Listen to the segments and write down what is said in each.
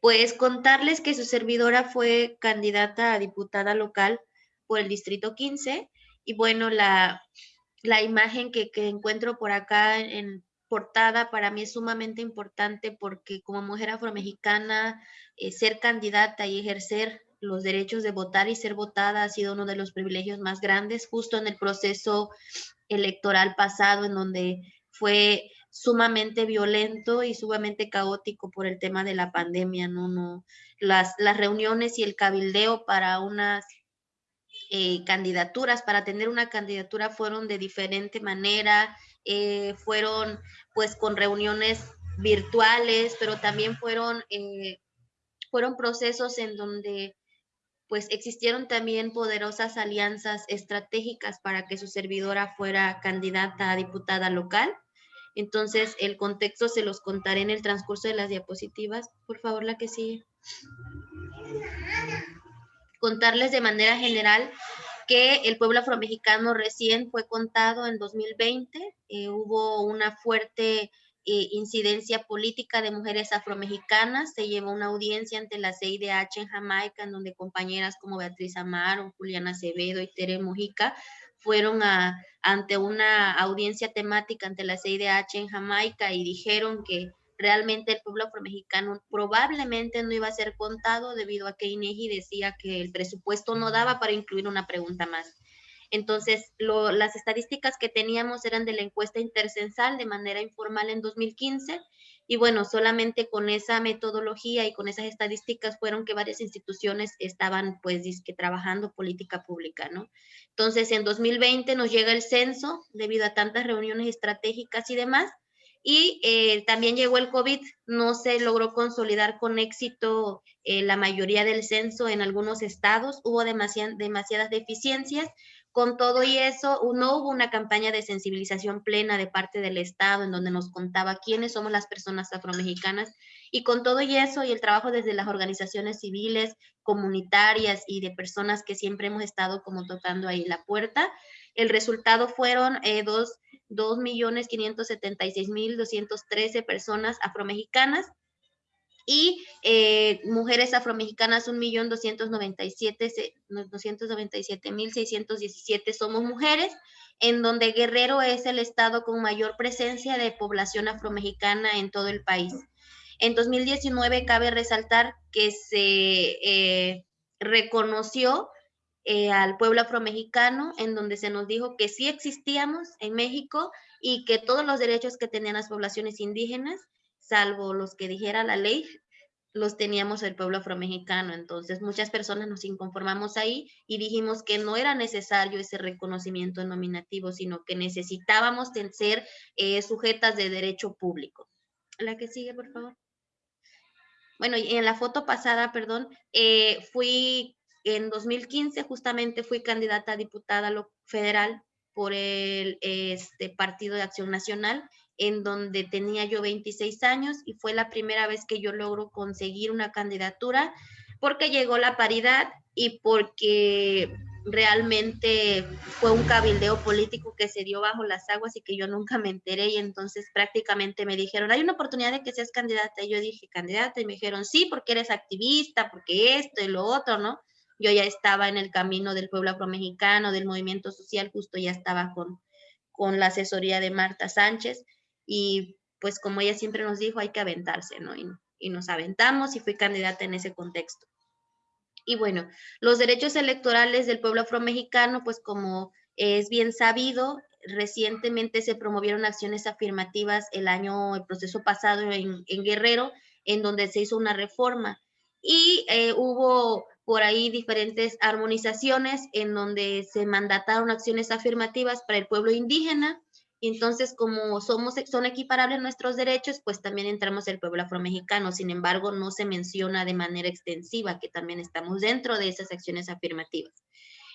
Pues contarles que su servidora fue candidata a diputada local por el Distrito 15 y bueno, la, la imagen que, encuentro por acá en portada para mí es sumamente importante porque como mujer afromexicana, eh, ser candidata y ejercer los derechos de votar y ser votada ha sido uno de los privilegios más grandes justo en el proceso electoral pasado en donde fue sumamente violento y sumamente caótico por el tema de la pandemia, ¿no? no las, las reuniones y el cabildeo para unas eh, candidaturas, para tener una candidatura fueron de diferente manera, eh, fueron pues con reuniones virtuales, pero también fueron, eh, fueron procesos en donde pues existieron también poderosas alianzas estratégicas para que su servidora fuera candidata a diputada local. Entonces, el contexto se los contaré en el transcurso de las diapositivas. Por favor, la que sigue. Contarles de manera general que el pueblo afromexicano recién fue contado en 2020. Eh, hubo una fuerte eh, incidencia política de mujeres afromexicanas. Se llevó una audiencia ante la CIDH en Jamaica, en donde compañeras como Beatriz Amaro, Juliana Acevedo y Tere Mojica fueron a, ante una audiencia temática ante la CIDH en Jamaica y dijeron que realmente el pueblo afromexicano probablemente no iba a ser contado debido a que INEGI decía que el presupuesto no daba para incluir una pregunta más. Entonces, las estadísticas que teníamos eran de la encuesta intercensal de manera informal en 2015 y bueno, solamente con esa metodología y con esas estadísticas fueron que varias instituciones estaban pues que trabajando política pública, ¿no? Entonces, en 2020 nos llega el censo debido a tantas reuniones estratégicas y demás y eh, también llegó el COVID, no se logró consolidar con éxito eh, la mayoría del censo en algunos estados, hubo demasiadas deficiencias con todo y eso, no hubo una campaña de sensibilización plena de parte del Estado en donde nos contaba quiénes somos las personas afromexicanas. Y con todo y eso y el trabajo desde las organizaciones civiles, comunitarias y de personas que siempre hemos estado como tocando ahí la puerta, el resultado fueron eh, dos, 2.576.213 personas afromexicanas y eh, mujeres afromexicanas 1.297.617 somos mujeres, en donde Guerrero es el estado con mayor presencia de población afromexicana en todo el país. En 2019 cabe resaltar que se eh, reconoció eh, al pueblo afromexicano, en donde se nos dijo que sí existíamos en México y que todos los derechos que tenían las poblaciones indígenas salvo los que dijera la ley, los teníamos el pueblo afromexicano. Entonces, muchas personas nos inconformamos ahí y dijimos que no era necesario ese reconocimiento nominativo, sino que necesitábamos ser eh, sujetas de derecho público. La que sigue, por favor. Bueno, y en la foto pasada, perdón, eh, fui en 2015, justamente fui candidata a diputada federal por el este, Partido de Acción Nacional en donde tenía yo 26 años y fue la primera vez que yo logro conseguir una candidatura porque llegó la paridad y porque realmente fue un cabildeo político que se dio bajo las aguas y que yo nunca me enteré y entonces prácticamente me dijeron, hay una oportunidad de que seas candidata. Y yo dije, candidata y me dijeron, sí, porque eres activista, porque esto y lo otro, ¿no? Yo ya estaba en el camino del pueblo afromexicano, del movimiento social, justo ya estaba con, con la asesoría de Marta Sánchez y pues como ella siempre nos dijo, hay que aventarse, ¿no? Y, nos aventamos y fui candidata en ese contexto. Y bueno, los derechos electorales del pueblo afromexicano, pues como es bien sabido, recientemente se promovieron acciones afirmativas el año, el proceso pasado en, Guerrero, en donde se hizo una reforma y eh, hubo por ahí diferentes armonizaciones en donde se mandataron acciones afirmativas para el pueblo indígena, entonces, como somos, son equiparables nuestros derechos, pues también entramos el pueblo afromexicano. Sin embargo, no se menciona de manera extensiva que también estamos dentro de esas acciones afirmativas.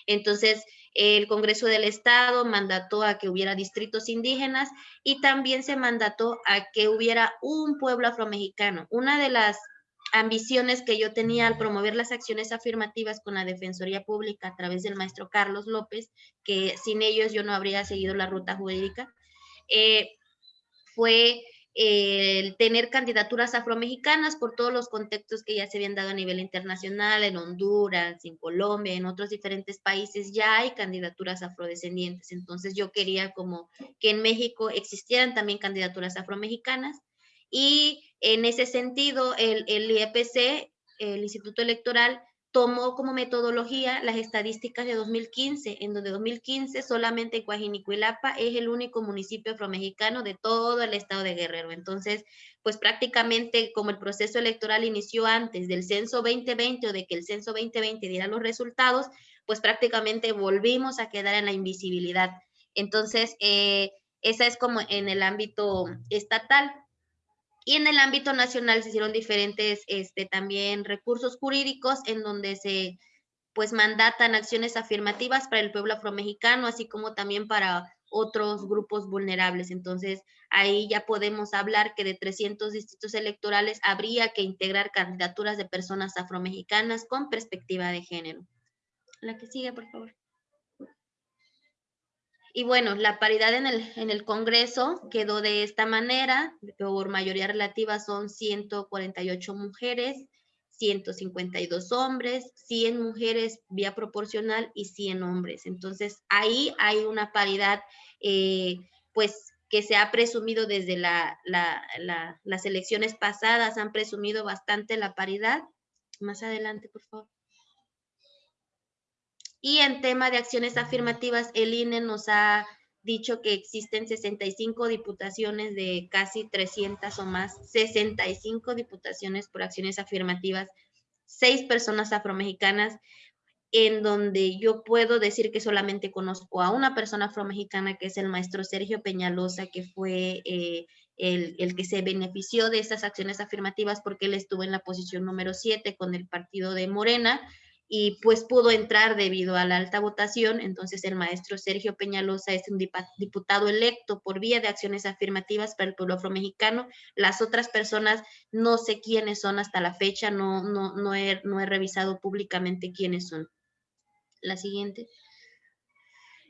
Entonces, el Congreso del Estado mandató a que hubiera distritos indígenas y también se mandató a que hubiera un pueblo afromexicano. Una de las ambiciones que yo tenía al promover las acciones afirmativas con la Defensoría Pública a través del maestro Carlos López, que sin ellos yo no habría seguido la ruta jurídica, eh, fue el tener candidaturas afromexicanas por todos los contextos que ya se habían dado a nivel internacional, en Honduras, en Colombia, en otros diferentes países, ya hay candidaturas afrodescendientes. Entonces yo quería como que en México existieran también candidaturas afromexicanas y en ese sentido el, el IEPC, el Instituto Electoral, tomó como metodología las estadísticas de 2015, en donde 2015 solamente Coajinicuilapa es el único municipio afromexicano de todo el estado de Guerrero. Entonces, pues prácticamente como el proceso electoral inició antes del censo 2020 o de que el censo 2020 diera los resultados, pues prácticamente volvimos a quedar en la invisibilidad. Entonces, eh, esa es como en el ámbito estatal. Y en el ámbito nacional se hicieron diferentes este, también recursos jurídicos en donde se pues mandatan acciones afirmativas para el pueblo afromexicano, así como también para otros grupos vulnerables. Entonces, ahí ya podemos hablar que de 300 distritos electorales habría que integrar candidaturas de personas afromexicanas con perspectiva de género. La que sigue, por favor. Y bueno, la paridad en el, en el Congreso quedó de esta manera, por mayoría relativa son 148 mujeres, 152 hombres, 100 mujeres vía proporcional y 100 hombres. Entonces, ahí hay una paridad, eh, pues, que se ha presumido desde la, las elecciones pasadas, han presumido bastante la paridad. Más adelante, por favor. Y en tema de acciones afirmativas, el INE nos ha dicho que existen 65 diputaciones de casi 300 o más, 65 diputaciones por acciones afirmativas, seis personas afromexicanas, en donde yo puedo decir que solamente conozco a una persona afromexicana, que es el maestro Sergio Peñalosa, que fue eh, el, el, que se benefició de estas acciones afirmativas porque él estuvo en la posición número 7 con el partido de Morena, y pues pudo entrar debido a la alta votación. Entonces el maestro Sergio Peñalosa es un diputado electo por vía de acciones afirmativas para el pueblo afromexicano. Las otras personas no sé quiénes son hasta la fecha, no, no, no, he, no he revisado públicamente quiénes son. La siguiente.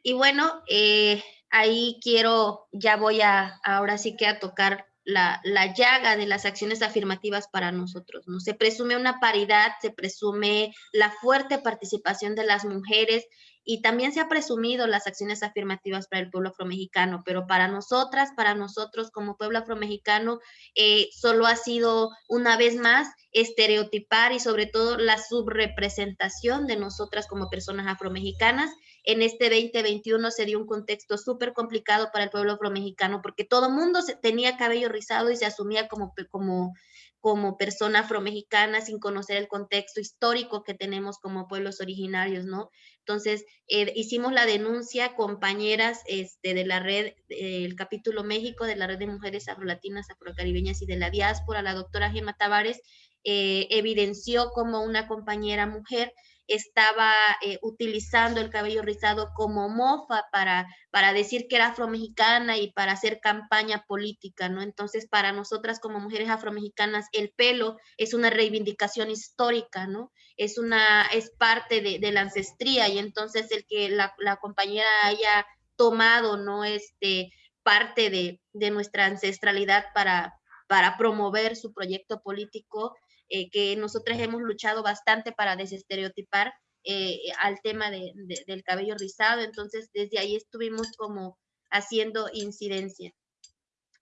Y bueno, eh, ahí quiero, ya voy a, ahora sí que a tocar la, llaga de las acciones afirmativas para nosotros. ¿no? Se presume una paridad, se presume la fuerte participación de las mujeres y también se ha presumido las acciones afirmativas para el pueblo afromexicano, pero para nosotras, para nosotros como pueblo afromexicano, eh, solo ha sido una vez más estereotipar y sobre todo la subrepresentación de nosotras como personas afromexicanas en este 2021 se dio un contexto súper complicado para el pueblo afromexicano porque todo mundo tenía cabello rizado y se asumía como, como, como persona afromexicana sin conocer el contexto histórico que tenemos como pueblos originarios, ¿no? Entonces, eh, hicimos la denuncia, compañeras este, de la red, el capítulo México, de la red de mujeres afrolatinas, afrocaribeñas y de la diáspora, la doctora Gemma Tavares, eh, evidenció como una compañera mujer estaba eh, utilizando el cabello rizado como mofa para, para decir que era afromexicana y para hacer campaña política, ¿no? Entonces, para nosotras como mujeres afromexicanas, el pelo es una reivindicación histórica, ¿no? Es, una, es parte de, la ancestría y entonces el que la, la compañera haya tomado, ¿no? Este, parte de, de nuestra ancestralidad para, para promover su proyecto político, eh, que nosotras hemos luchado bastante para desestereotipar eh, al tema del cabello rizado, entonces desde ahí estuvimos como haciendo incidencia.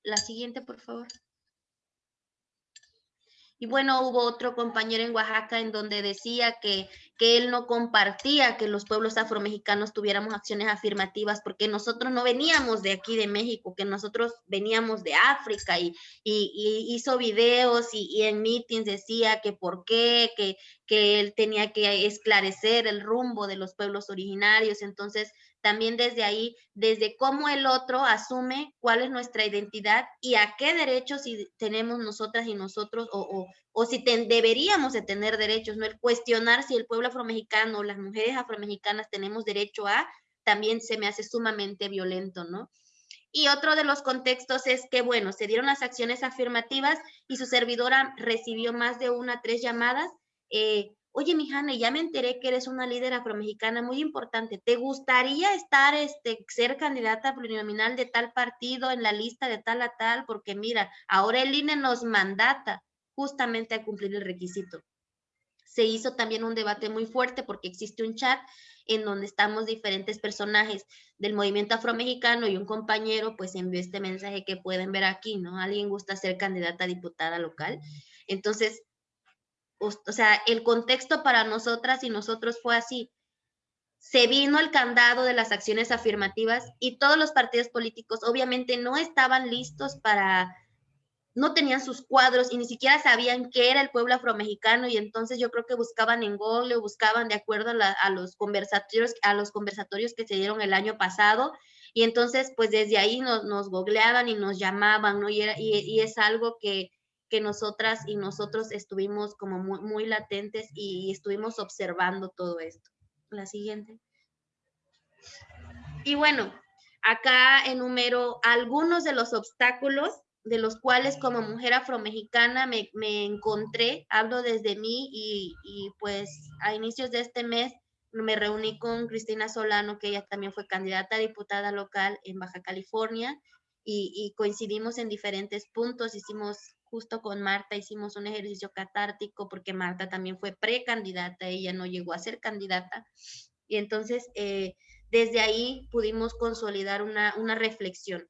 La siguiente, por favor. Y bueno, hubo otro compañero en Oaxaca en donde decía que, que él no compartía que los pueblos afromexicanos tuviéramos acciones afirmativas porque nosotros no veníamos de aquí de México, que nosotros veníamos de África y, y, hizo videos y, en meetings decía que por qué, que, que él tenía que esclarecer el rumbo de los pueblos originarios. Entonces, también desde ahí, desde cómo el otro asume cuál es nuestra identidad y a qué derechos si tenemos nosotras y nosotros o, o, si deberíamos de tener derechos, ¿no? El cuestionar si el pueblo afromexicano o las mujeres afromexicanas tenemos derecho a, también se me hace sumamente violento, ¿no? Y otro de los contextos es que, bueno, se dieron las acciones afirmativas y su servidora recibió más de una, tres llamadas. Eh, oye, mi Hanna, ya me enteré que eres una líder afromexicana muy importante. ¿Te gustaría estar, este, ser candidata plurinominal de tal partido en la lista de tal a tal? Porque mira, ahora el INE nos mandata justamente a cumplir el requisito. Se hizo también un debate muy fuerte porque existe un chat en donde estamos diferentes personajes del movimiento afromexicano y un compañero pues envió este mensaje que pueden ver aquí, ¿no? Alguien gusta ser candidata a diputada local. Entonces, o sea, el contexto para nosotras y nosotros fue así. Se vino el candado de las acciones afirmativas y todos los partidos políticos obviamente no estaban listos para, no tenían sus cuadros y ni siquiera sabían qué era el pueblo afromexicano y entonces yo creo que buscaban en Google o buscaban de acuerdo a, los conversatorios, a los conversatorios que se dieron el año pasado y entonces pues desde ahí nos, nos googleaban y nos llamaban, ¿no? Y, y es algo que nosotras y nosotros estuvimos como muy, latentes y, estuvimos observando todo esto. La siguiente. Y bueno, acá enumero algunos de los obstáculos de los cuales como mujer afromexicana me, me encontré, hablo desde mí y, y, pues a inicios de este mes me reuní con Cristina Solano, que ella también fue candidata a diputada local en Baja California y, y coincidimos en diferentes puntos, hicimos justo con Marta hicimos un ejercicio catártico porque Marta también fue precandidata, ella no llegó a ser candidata. Y entonces, eh, desde ahí pudimos consolidar una, reflexión.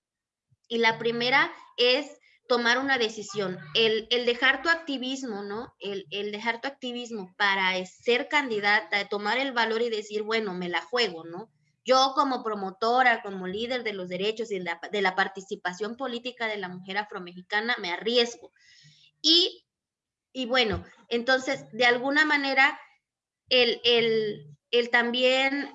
Y la primera es tomar una decisión, el, dejar tu activismo, ¿no? El, dejar tu activismo para ser candidata, tomar el valor y decir, bueno, me la juego, ¿no? Yo como promotora, como líder de los derechos y de la, participación política de la mujer afromexicana, me arriesgo. Y, y bueno, entonces, de alguna manera, el, el también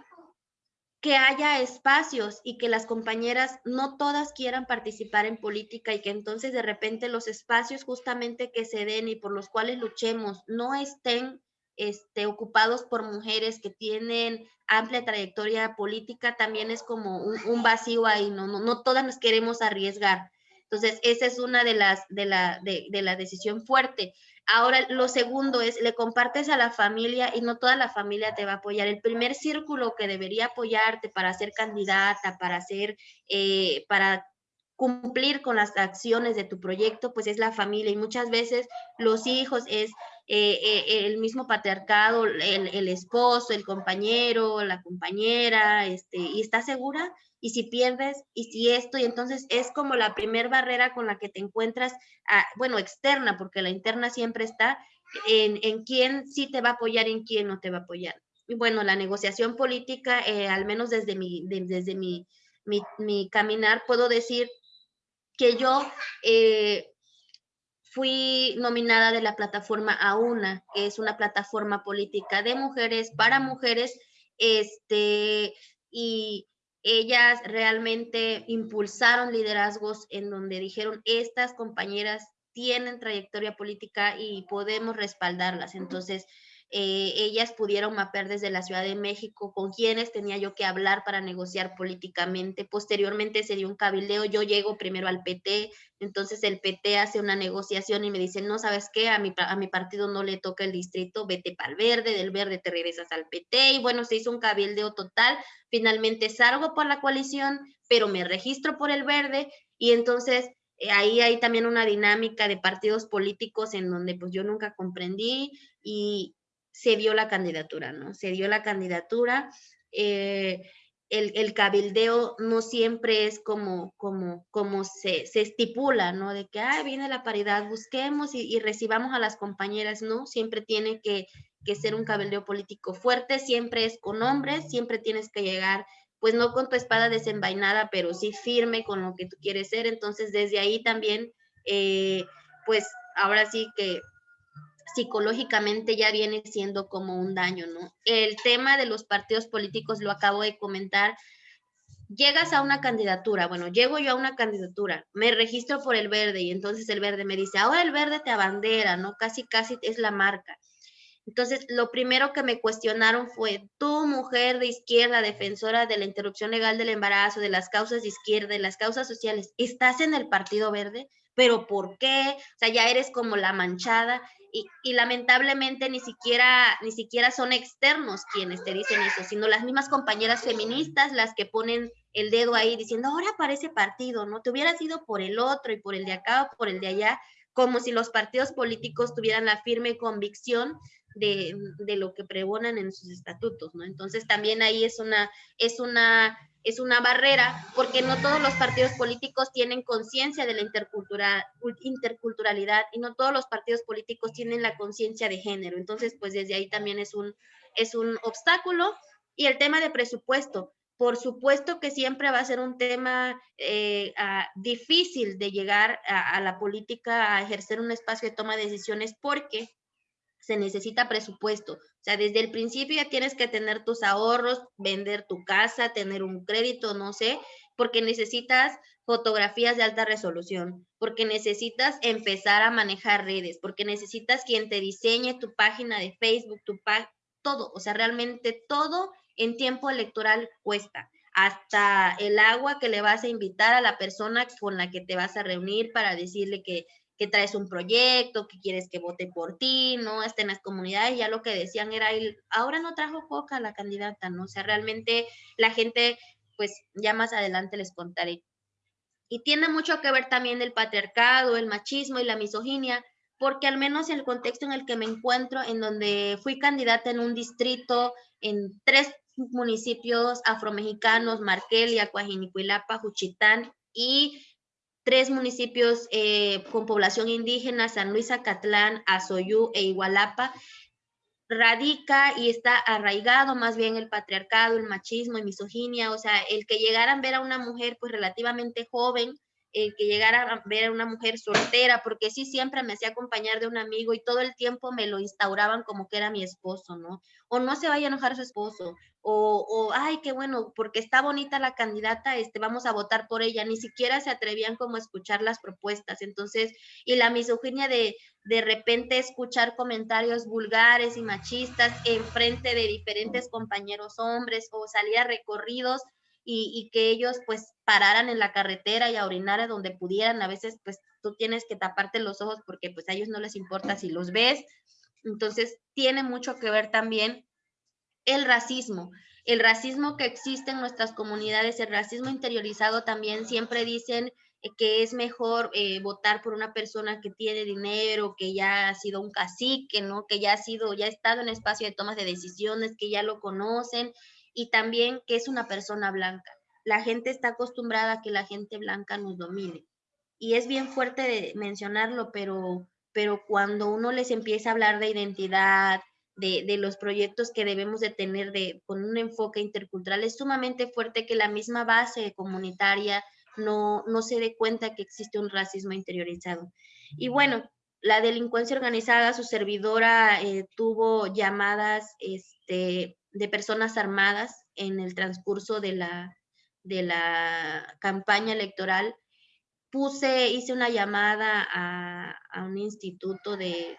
que haya espacios y que las compañeras no todas quieran participar en política y que entonces de repente los espacios justamente que se den y por los cuales luchemos no estén este, ocupados por mujeres que tienen amplia trayectoria política, también es como un, vacío ahí, ¿no? ¿no? No todas nos queremos arriesgar. Entonces, esa es una de las, de la, de, de la decisión fuerte. Ahora, lo segundo es, le compartes a la familia y no toda la familia te va a apoyar. El primer círculo que debería apoyarte para ser candidata, para ser, eh, para cumplir con las acciones de tu proyecto, pues es la familia y muchas veces los hijos es eh, eh, el mismo patriarcado, el, esposo, el compañero, la compañera, este, y estás segura, y si pierdes, y si esto, y entonces es como la primer barrera con la que te encuentras, ah, bueno, externa, porque la interna siempre está en, en quién sí te va a apoyar en quién no te va a apoyar. Y bueno, la negociación política, eh, al menos desde mi, desde mi, mi, caminar, puedo decir que yo fui nominada de la plataforma AUNA, que es una plataforma política de mujeres para mujeres, este, y ellas realmente impulsaron liderazgos en donde dijeron, estas compañeras tienen trayectoria política y podemos respaldarlas. Entonces, eh, ellas pudieron mapear desde la Ciudad de México con quienes tenía yo que hablar para negociar políticamente. Posteriormente se dio un cabildeo, yo llego primero al PT, entonces el PT hace una negociación y me dice, no, ¿sabes qué? A mi, a mi partido no le toca el distrito, vete para el verde, del verde te regresas al PT y bueno, se hizo un cabildeo total. Finalmente salgo por la coalición, pero me registro por el verde y entonces eh, ahí hay también una dinámica de partidos políticos en donde pues yo nunca comprendí y, se dio la candidatura, ¿no? Se dio la candidatura. Eh, el, cabildeo no siempre es como, como, como se, estipula, ¿no? De que, ah, viene la paridad, busquemos y, recibamos a las compañeras, ¿no? Siempre tiene que, que, ser un cabildeo político fuerte, siempre es con hombres, siempre tienes que llegar, pues no con tu espada desenvainada, pero sí firme con lo que tú quieres ser. Entonces, desde ahí también, eh, pues ahora sí que psicológicamente ya viene siendo como un daño, ¿no? El tema de los partidos políticos lo acabo de comentar. Llegas a una candidatura, bueno, llego yo a una candidatura, me registro por el verde y entonces el verde me dice, ahora el verde te abandera, ¿no? Casi, casi es la marca. Entonces, lo primero que me cuestionaron fue, tú, mujer de izquierda, defensora de la interrupción legal del embarazo, de las causas de izquierda, de las causas sociales, ¿estás en el Partido Verde? Pero ¿por qué? O sea, ya eres como la manchada y, y, lamentablemente ni siquiera, ni siquiera son externos quienes te dicen eso, sino las mismas compañeras feministas las que ponen el dedo ahí diciendo, ahora parece partido, ¿no? Te hubieras ido por el otro y por el de acá o por el de allá, como si los partidos políticos tuvieran la firme convicción de, de lo que pregonan en sus estatutos, ¿no? Entonces también ahí es una, es una es una barrera porque no todos los partidos políticos tienen conciencia de la interculturalidad y no todos los partidos políticos tienen la conciencia de género. Entonces, pues desde ahí también es un, es un obstáculo. Y el tema de presupuesto, por supuesto que siempre va a ser un tema eh, difícil de llegar a la política, a ejercer un espacio de toma de decisiones porque se necesita presupuesto. O sea, desde el principio ya tienes que tener tus ahorros, vender tu casa, tener un crédito, no sé, porque necesitas fotografías de alta resolución, porque necesitas empezar a manejar redes, porque necesitas quien te diseñe tu página de Facebook, tu todo, o sea, realmente todo en tiempo electoral cuesta hasta el agua que le vas a invitar a la persona con la que te vas a reunir para decirle que que traes un proyecto, que quieres que vote por ti, ¿no? Hasta en las comunidades ya lo que decían era, ahora no trajo coca la candidata, ¿no? O sea, realmente la gente, pues ya más adelante les contaré. Y tiene mucho que ver también el patriarcado, el machismo y la misoginia, porque al menos en el contexto en el que me encuentro, en donde fui candidata en un distrito, en tres municipios afromexicanos, Marquelia, Coajinicuilapa, Juchitán y tres municipios eh, con población indígena, San Luis Acatlán, Azoyú e Igualapa, radica y está arraigado más bien el patriarcado, el machismo y misoginia, o sea, el que llegaran a ver a una mujer pues relativamente joven, el que llegara a ver a una mujer soltera, porque sí siempre me hacía acompañar de un amigo y todo el tiempo me lo instauraban como que era mi esposo, ¿no? O no se vaya a enojar su esposo, o, ay, qué bueno, porque está bonita la candidata, este, vamos a votar por ella, ni siquiera se atrevían como a escuchar las propuestas, entonces, y la misoginia de de repente escuchar comentarios vulgares y machistas en frente de diferentes compañeros hombres o salir a recorridos y, que ellos pues pararan en la carretera y a donde pudieran, a veces pues tú tienes que taparte los ojos porque pues a ellos no les importa si los ves, entonces tiene mucho que ver también el racismo. El racismo que existe en nuestras comunidades, el racismo interiorizado también siempre dicen eh, que es mejor eh, votar por una persona que tiene dinero, que ya ha sido un cacique, ¿no? Que ya ha sido, ya ha estado en espacio de tomas de decisiones, que ya lo conocen y también que es una persona blanca. La gente está acostumbrada a que la gente blanca nos domine. Y es bien fuerte mencionarlo, pero, pero cuando uno les empieza a hablar de identidad, de, los proyectos que debemos de tener de, con un enfoque intercultural. Es sumamente fuerte que la misma base comunitaria no, no se dé cuenta que existe un racismo interiorizado. Y bueno, la delincuencia organizada, su servidora eh, tuvo llamadas este, de personas armadas en el transcurso de la, de la campaña electoral. Puse, hice una llamada a, a un instituto de,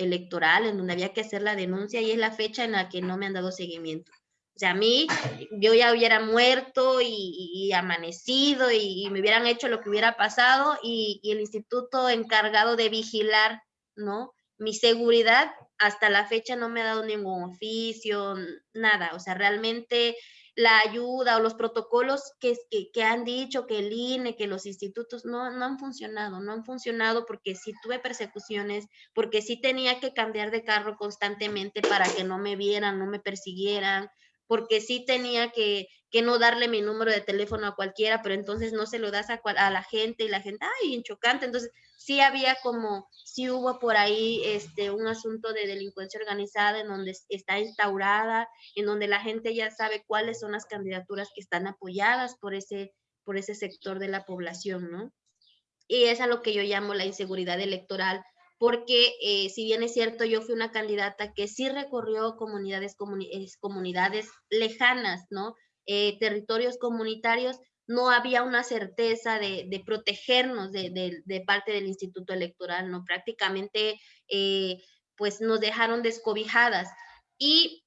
electoral en donde había que hacer la denuncia y es la fecha en la que no me han dado seguimiento. O sea, a mí, yo ya hubiera muerto y, amanecido y, me hubieran hecho lo que hubiera pasado y, y, el instituto encargado de vigilar, ¿no? Mi seguridad hasta la fecha no me ha dado ningún oficio, nada. O sea, realmente la ayuda o los protocolos que, que, han dicho que el INE, que los institutos no, no han funcionado, no han funcionado porque sí tuve persecuciones, porque sí tenía que cambiar de carro constantemente para que no me vieran, no me persiguieran, porque sí tenía que, que no darle mi número de teléfono a cualquiera, pero entonces no se lo das a, a la gente y la gente, ay, en chocante. Entonces, sí había como, sí hubo por ahí este, un asunto de delincuencia organizada en donde está instaurada, en donde la gente ya sabe cuáles son las candidaturas que están apoyadas por ese, por ese sector de la población, ¿no? Y es a lo que yo llamo la inseguridad electoral, porque eh, si bien es cierto, yo fui una candidata que sí recorrió comunidades, comunidades lejanas, ¿no? Eh, territorios comunitarios, no había una certeza de, protegernos de, parte del Instituto Electoral, ¿no? Prácticamente, eh, pues nos dejaron descobijadas. Y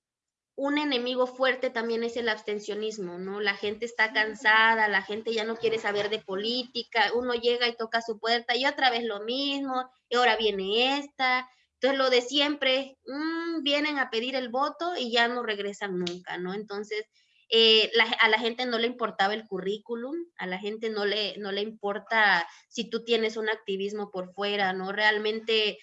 un enemigo fuerte también es el abstencionismo, ¿no? La gente está cansada, la gente ya no quiere saber de política, uno llega y toca su puerta y otra vez lo mismo, y ahora viene esta. Entonces, lo de siempre, mm, vienen a pedir el voto y ya no regresan nunca, ¿no? Entonces, eh, a la gente no le importaba el currículum, a la gente no le, no le importa si tú tienes un activismo por fuera, ¿no? Realmente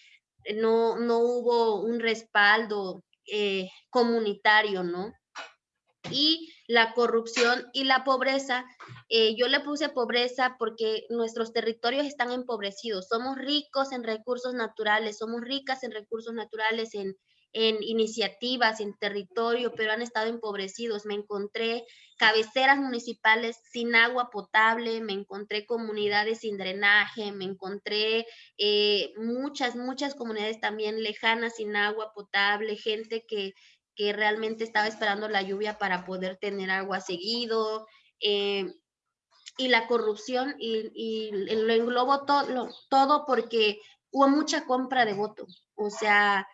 no, no hubo un respaldo eh, comunitario, ¿no? Y la corrupción y la pobreza, eh, yo le puse pobreza porque nuestros territorios están empobrecidos, somos ricos en recursos naturales, somos ricas en recursos naturales, en, en iniciativas, en territorio, pero han estado empobrecidos. Me encontré cabeceras municipales sin agua potable, me encontré comunidades sin drenaje, me encontré eh, muchas, muchas comunidades también lejanas sin agua potable, gente que, que realmente estaba esperando la lluvia para poder tener agua seguido. Eh, y la corrupción y, lo englobo todo, todo porque hubo mucha compra de voto. O sea,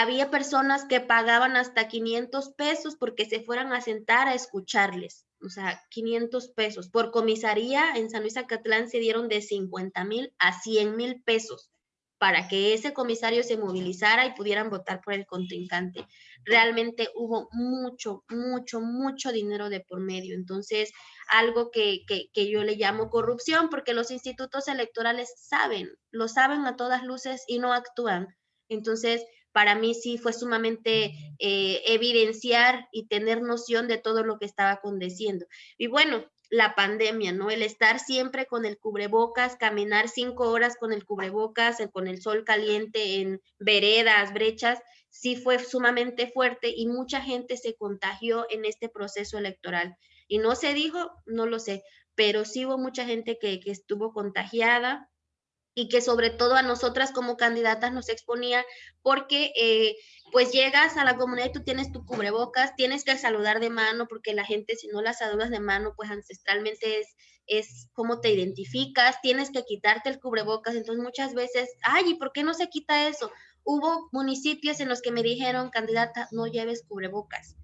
había personas que pagaban hasta 500 pesos porque se fueran a sentar a escucharles. O sea, 500 pesos. Por comisaría en San Luis Acatlán se dieron de 50 mil a 100 mil pesos para que ese comisario se movilizara y pudieran votar por el contrincante. Realmente hubo mucho, mucho, mucho dinero de por medio. Entonces, algo que, que, que yo le llamo corrupción, porque los institutos electorales saben, lo saben a todas luces y no actúan. Entonces, para mí sí fue sumamente eh, evidenciar y tener noción de todo lo que estaba aconteciendo. Y bueno, la pandemia, ¿no? El estar siempre con el cubrebocas, caminar cinco horas con el cubrebocas, con el sol caliente en veredas, brechas, sí fue sumamente fuerte y mucha gente se contagió en este proceso electoral. Y no se dijo, no lo sé, pero sí hubo mucha gente que, que estuvo contagiada, y que sobre todo a nosotras como candidatas nos exponía porque eh, pues llegas a la comunidad y tú tienes tu cubrebocas, tienes que saludar de mano porque la gente si no la saludas de mano pues ancestralmente es, es cómo te identificas, tienes que quitarte el cubrebocas, entonces muchas veces, ay, ¿y por qué no se quita eso? Hubo municipios en los que me dijeron, candidata, no lleves cubrebocas,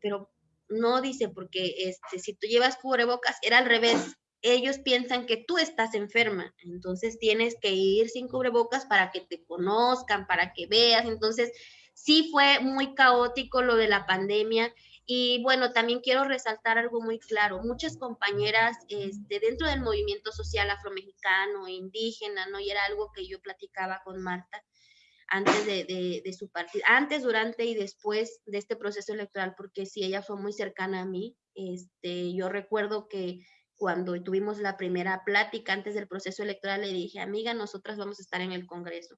pero no dice porque este, si tú llevas cubrebocas era al revés, ellos piensan que tú estás enferma, entonces tienes que ir sin cubrebocas para que te conozcan, para que veas. Entonces, sí fue muy caótico lo de la pandemia. Y bueno, también quiero resaltar algo muy claro. Muchas compañeras este, dentro del movimiento social afromexicano, indígena, ¿no? Y era algo que yo platicaba con Marta antes de, de su partido, antes, durante y después de este proceso electoral, porque sí, ella fue muy cercana a mí. Este, yo recuerdo que cuando tuvimos la primera plática antes del proceso electoral, le dije, amiga, nosotras vamos a estar en el Congreso.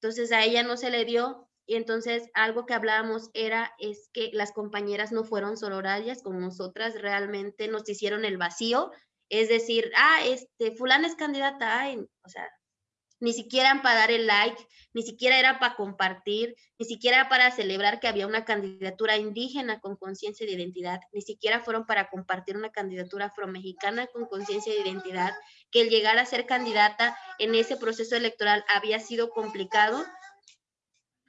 Entonces a ella no se le dio y entonces algo que hablábamos era es que las compañeras no fueron sororarias con nosotras, realmente nos hicieron el vacío, es decir, ah, este, fulana es candidata, o sea, ni siquiera para dar el like, ni siquiera era para compartir, ni siquiera para celebrar que había una candidatura indígena con conciencia de identidad, ni siquiera fueron para compartir una candidatura afromexicana con conciencia de identidad, que el llegar a ser candidata en ese proceso electoral había sido complicado.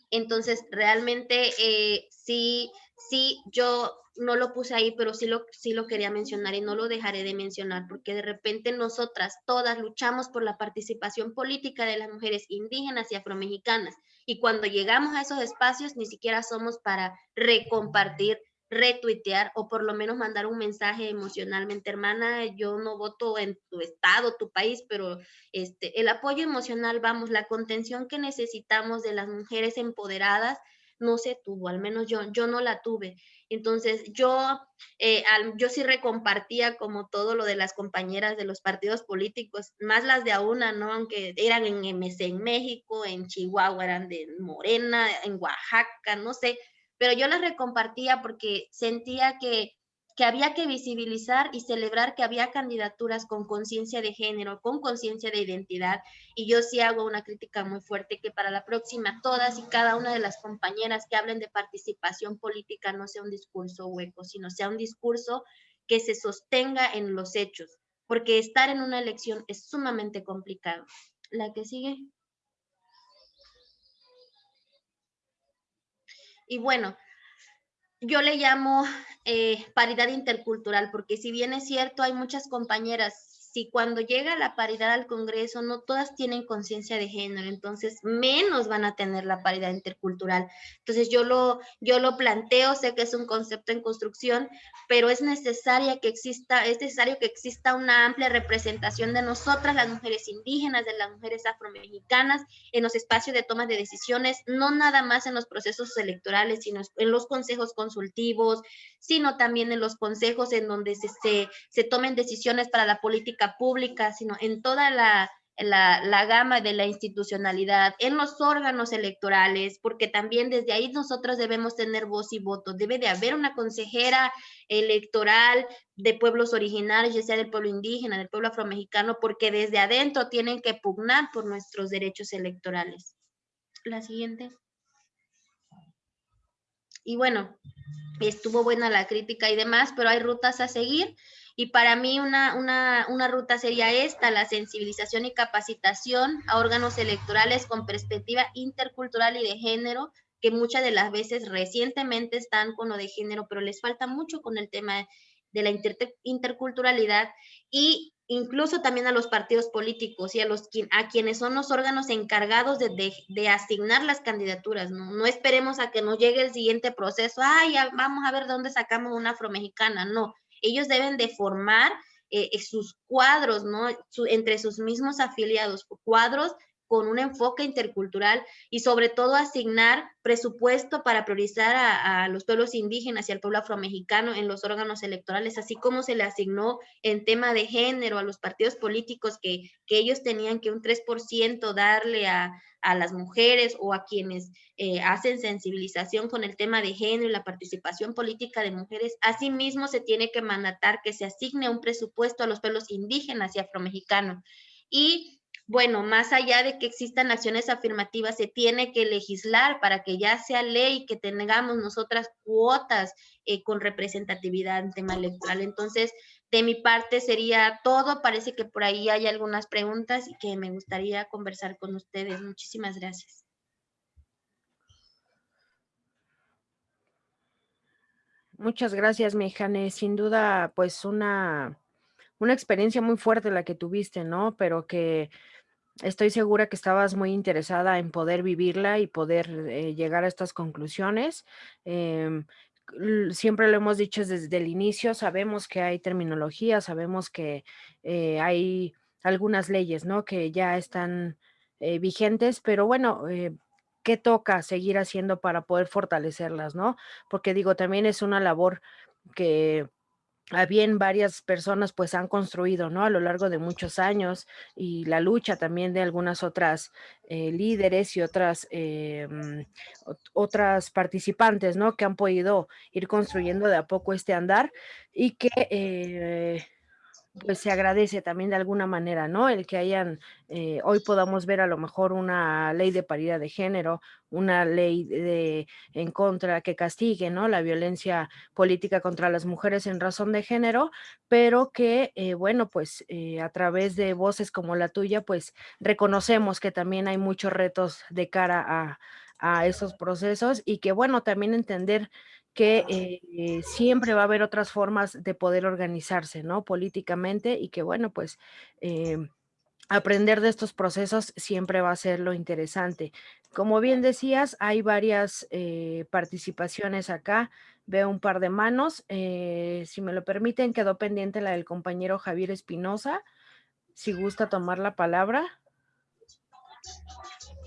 Entonces, realmente eh, sí, sí, yo no lo puse ahí, pero sí lo, sí lo quería mencionar y no lo dejaré de mencionar, porque de repente nosotras todas luchamos por la participación política de las mujeres indígenas y afromexicanas. Y cuando llegamos a esos espacios, ni siquiera somos para recompartir, retuitear o por lo menos mandar un mensaje emocionalmente, hermana, yo no voto en tu estado, tu país, pero este, el apoyo emocional, vamos, la contención que necesitamos de las mujeres empoderadas no se tuvo, al menos yo, yo no la tuve. Entonces, yo, eh, yo sí recompartía como todo lo de las compañeras de los partidos políticos, más las de a una, ¿no? Aunque eran en MC en México, en Chihuahua, eran de Morena, en Oaxaca, no sé, pero yo las recompartía porque sentía que que había que visibilizar y celebrar que había candidaturas con conciencia de género, con conciencia de identidad. Y yo sí hago una crítica muy fuerte que para la próxima todas y cada una de las compañeras que hablen de participación política no sea un discurso hueco, sino sea un discurso que se sostenga en los hechos, porque estar en una elección es sumamente complicado. La que sigue. Y bueno, yo le llamo eh, paridad intercultural, porque si bien es cierto, hay muchas compañeras si cuando llega la paridad al Congreso no todas tienen conciencia de género, entonces menos van a tener la paridad intercultural. Entonces yo lo, yo lo planteo, sé que es un concepto en construcción, pero es necesaria que exista, es necesario que exista una amplia representación de nosotras, las mujeres indígenas, de las mujeres afromexicanas, en los espacios de toma de decisiones, no nada más en los procesos electorales, sino en los consejos consultivos, sino también en los consejos en donde se, se, se tomen decisiones para la política pública, sino en toda la, la, gama de la institucionalidad, en los órganos electorales, porque también desde ahí nosotros debemos tener voz y voto. Debe de haber una consejera electoral de pueblos originarios, ya sea del pueblo indígena, del pueblo afromexicano, porque desde adentro tienen que pugnar por nuestros derechos electorales. La siguiente. Y bueno, estuvo buena la crítica y demás, pero hay rutas a seguir y para mí una, una, una ruta sería esta, la sensibilización y capacitación a órganos electorales con perspectiva intercultural y de género, que muchas de las veces recientemente están con lo de género, pero les falta mucho con el tema de la interculturalidad y incluso también a los partidos políticos y a, los, a quienes son los órganos encargados de, de, asignar las candidaturas. ¿no? no esperemos a que nos llegue el siguiente proceso, ay, vamos a ver dónde sacamos una afromexicana, no ellos deben de formar eh, eh, sus cuadros, ¿no? entre sus mismos afiliados, cuadros con un enfoque intercultural y sobre todo asignar presupuesto para priorizar a, los pueblos indígenas y al pueblo afromexicano en los órganos electorales, así como se le asignó en tema de género a los partidos políticos que, que ellos tenían que un 3% darle a, a las mujeres o a quienes eh, hacen sensibilización con el tema de género y la participación política de mujeres. Asimismo, se tiene que mandatar que se asigne un presupuesto a los pueblos indígenas y afromexicanos. Y bueno, más allá de que existan acciones afirmativas, se tiene que legislar para que ya sea ley que tengamos nosotras cuotas eh, con representatividad en tema electoral. Entonces, de mi parte sería todo. Parece que por ahí hay algunas preguntas y que me gustaría conversar con ustedes. Muchísimas gracias. Muchas gracias, Mejane. Sin duda, pues una, una experiencia muy fuerte la que tuviste, ¿no? Pero que Estoy segura que estabas muy interesada en poder vivirla y poder eh, llegar a estas conclusiones. Em, siempre lo hemos dicho desde el inicio, sabemos que hay terminología, sabemos que eh, hay algunas leyes, ¿no? Que ya están eh, vigentes, pero bueno, ¿qué toca seguir haciendo para poder fortalecerlas, ¿no? Porque digo, también es una labor que a bien varias personas pues han construido, ¿no? A lo largo de muchos años y la lucha también de algunas otras eh, líderes y otras, em, otras participantes, ¿no? Que han podido ir construyendo de a poco este andar y que eh, pues se agradece también de alguna manera, ¿no? El que hayan, eh, hoy podamos ver a lo mejor una ley de paridad de género, una ley de, en contra que castigue, ¿no? La violencia política contra las mujeres en razón de género, pero que, eh, bueno, pues eh, a través de voces como la tuya, pues reconocemos que también hay muchos retos de cara a, a esos procesos y que, bueno, también entender que eh, siempre va a haber otras formas de poder organizarse, ¿no? Políticamente y que, bueno, pues em, aprender de estos procesos siempre va a ser lo interesante. Como bien decías, hay varias eh, participaciones acá. Veo un par de manos. Eh, si me lo permiten, quedó pendiente la del compañero Javier Espinosa. Si gusta tomar la palabra.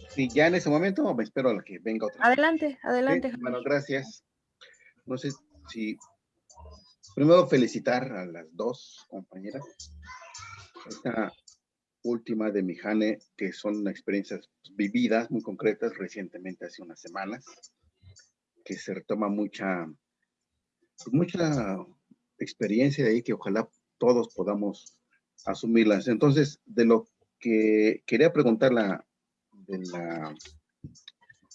Sí, ya en ese momento me espero a que venga otra. Adelante, adelante. bueno, gracias. No sé si primero felicitar a las dos compañeras. Esta última de Mijane, que son experiencias vividas, muy concretas, recientemente, hace unas semanas, que se retoma mucha, mucha experiencia de ahí que ojalá todos podamos asumirlas. Entonces, de lo que quería preguntar la, de la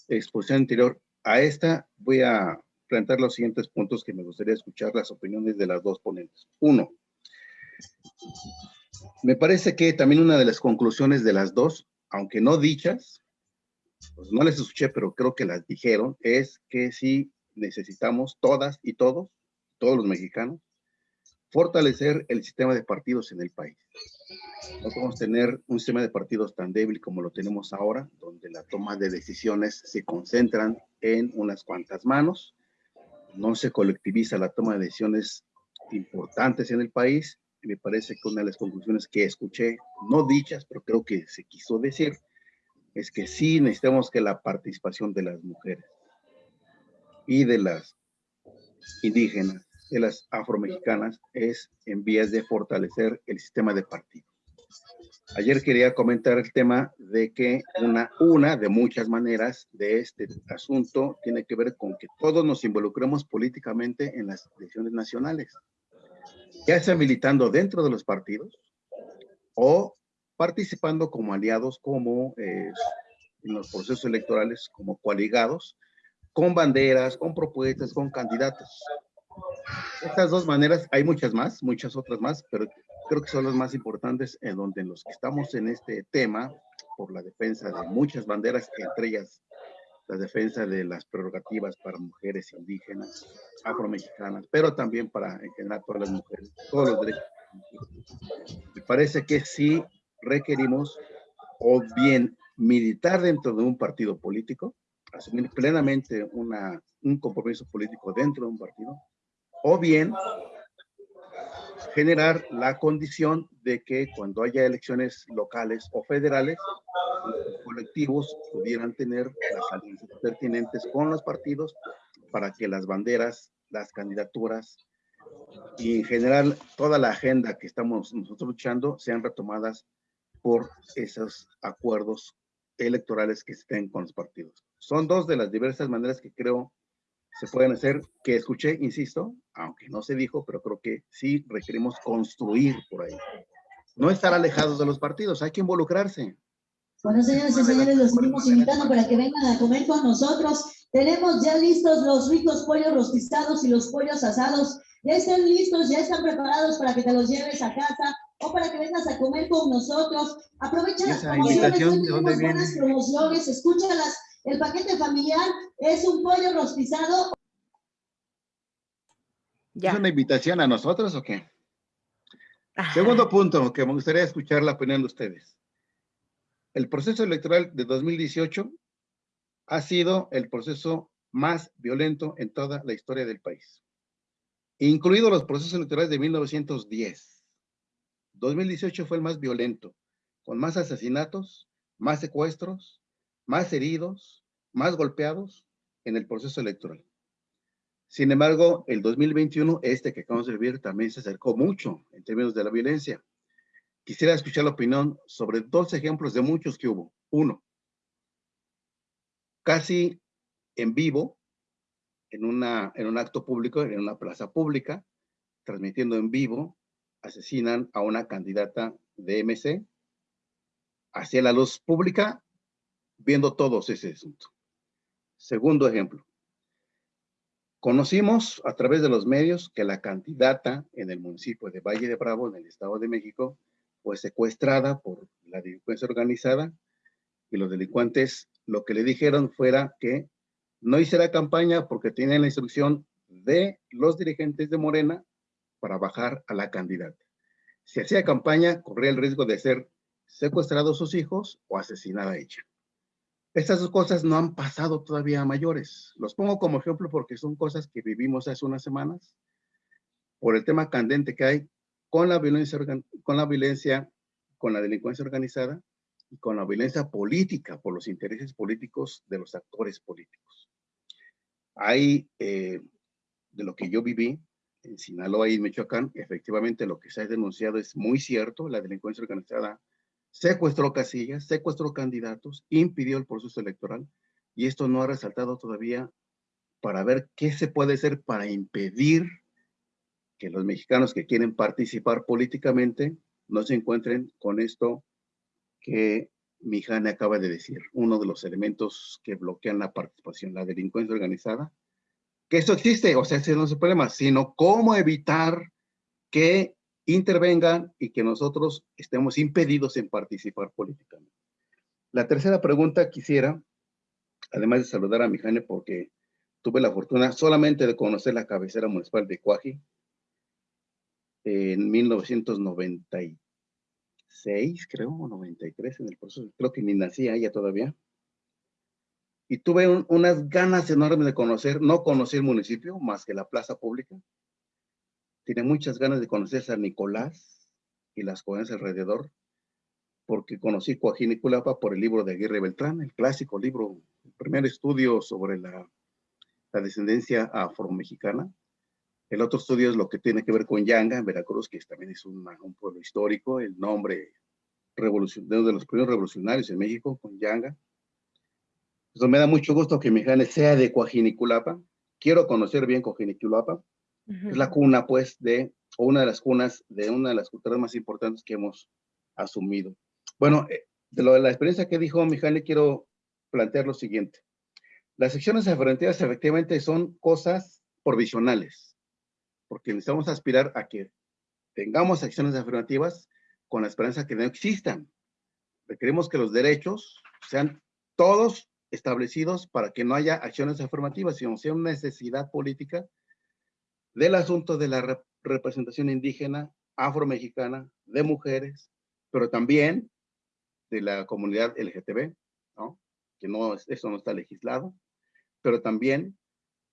exposición anterior, a esta voy a plantear los siguientes puntos que me gustaría escuchar las opiniones de las dos ponentes. Uno, me parece que también una de las conclusiones de las dos, aunque no dichas, pues no les escuché, pero creo que las dijeron, es que si necesitamos todas y todos, todos los mexicanos, fortalecer el sistema de partidos en el país. No podemos tener un sistema de partidos tan débil como lo tenemos ahora, donde la toma de decisiones se concentran en unas cuantas manos, no se colectiviza la toma de decisiones importantes en el país. Y me parece que una de las conclusiones que escuché, no dichas, pero creo que se quiso decir, es que sí necesitamos que la participación de las mujeres y de las indígenas, de las afromexicanas, es en vías de fortalecer el sistema de partidos. Ayer quería comentar el tema de que una, de muchas maneras de este asunto tiene que ver con que todos nos involucremos políticamente en las elecciones nacionales, ya sea militando dentro de los partidos o participando como aliados, como eh, en los procesos electorales, como coaligados, con banderas, con propuestas, con candidatos. Estas dos maneras, hay muchas más, muchas otras más, pero creo que son las más importantes en donde los que estamos en este tema, por la defensa de muchas banderas, entre ellas la defensa de las prerrogativas para mujeres indígenas, afromexicanas, pero también para en general todas las mujeres, todos los derechos. Me parece que sí requerimos o bien militar dentro de un partido político, asumir plenamente una, un compromiso político dentro de un partido, o bien generar la condición de que cuando haya elecciones locales o federales, los colectivos pudieran tener las alianzas pertinentes con los partidos para que las banderas, las candidaturas y en general toda la agenda que estamos nosotros luchando sean retomadas por esos acuerdos electorales que estén con los partidos. Son dos de las diversas maneras que creo se pueden hacer, que escuché, insisto, aunque no se dijo, pero creo que sí requerimos construir por ahí. No estar alejados de los partidos, hay que involucrarse. Bueno, señores y señores, los seguimos invitando para que vengan a comer con nosotros. Tenemos ya listos los ricos pollos rostizados y los pollos asados. Ya están listos, ya están preparados para que te los lleves a casa o para que vengas a comer con nosotros. Aprovecha las promociones, tenemos buenas promociones, escúchalas el paquete familiar es un pollo rostizado. ¿Es una invitación a nosotros o qué? Segundo punto, que me gustaría escuchar la opinión de ustedes. El proceso electoral de 2018 ha sido el proceso más violento en toda la historia del país, incluido los procesos electorales de 1910. 2018 fue el más violento, con más asesinatos, más secuestros, más heridos, más golpeados en el proceso electoral. Sin embargo, el 2021, este que acabamos de vivir, también se acercó mucho en términos de la violencia. Quisiera escuchar la opinión sobre dos ejemplos de muchos que hubo. Uno, casi en vivo, en, una, en un acto público, en una plaza pública, transmitiendo en vivo, asesinan a una candidata de MC. Hacia la luz pública, viendo todos ese asunto. Segundo ejemplo. Conocimos a través de los medios que la candidata en el municipio de Valle de Bravo, en el Estado de México, fue secuestrada por la delincuencia organizada y los delincuentes lo que le dijeron fuera que no hiciera campaña porque tenían la instrucción de los dirigentes de Morena para bajar a la candidata. Si hacía campaña, corría el riesgo de ser secuestrados sus hijos o asesinada ella. Estas dos cosas no han pasado todavía a mayores. Los pongo como ejemplo porque son cosas que vivimos hace unas semanas por el tema candente que hay con la violencia, con la violencia, con la delincuencia organizada y con la violencia política por los intereses políticos de los actores políticos. Hay, eh, de lo que yo viví en Sinaloa y Michoacán, efectivamente lo que se ha denunciado es muy cierto, la delincuencia organizada secuestró casillas, secuestró candidatos, impidió el proceso electoral y esto no ha resaltado todavía para ver qué se puede hacer para impedir que los mexicanos que quieren participar políticamente no se encuentren con esto que Mijane acaba de decir, uno de los elementos que bloquean la participación, la delincuencia organizada, que esto existe, o sea, ese no es el problema, sino cómo evitar que intervengan y que nosotros estemos impedidos en participar políticamente. La tercera pregunta quisiera, además de saludar a Mijane porque tuve la fortuna solamente de conocer la cabecera municipal de Cuaji en 1996, creo, o 93 en el proceso. Creo que ni nacía ella todavía. Y tuve unas ganas enormes de conocer, no conocí el municipio más que la plaza pública. Tiene muchas ganas de conocer San Nicolás y las comunidades alrededor, porque conocí Coajín y Culapa por el libro de Aguirre Beltrán, el clásico libro, el primer estudio sobre la, la descendencia afro-mexicana. El otro estudio es lo que tiene que ver con Yanga, en Veracruz, que también es un, pueblo histórico, el nombre revolucionario de los primeros revolucionarios en México, con Yanga. Entonces me da mucho gusto que mi sea de Coajiniculapa. Quiero conocer bien Coajiniculapa. Es la cuna, pues, de, o una de las cunas de una de las culturas más importantes que hemos asumido. Bueno, eh, de lo de la experiencia que dijo mi jane, quiero plantear lo siguiente. Las secciones afirmativas efectivamente son cosas provisionales porque necesitamos aspirar a que tengamos acciones afirmativas con la esperanza que no existan. Requerimos que los derechos sean todos establecidos para que no haya acciones afirmativas, sino sea una necesidad política del asunto de la representación indígena, afromexicana, de mujeres, pero también de la comunidad LGTB, ¿no? que no, eso no está legislado, pero también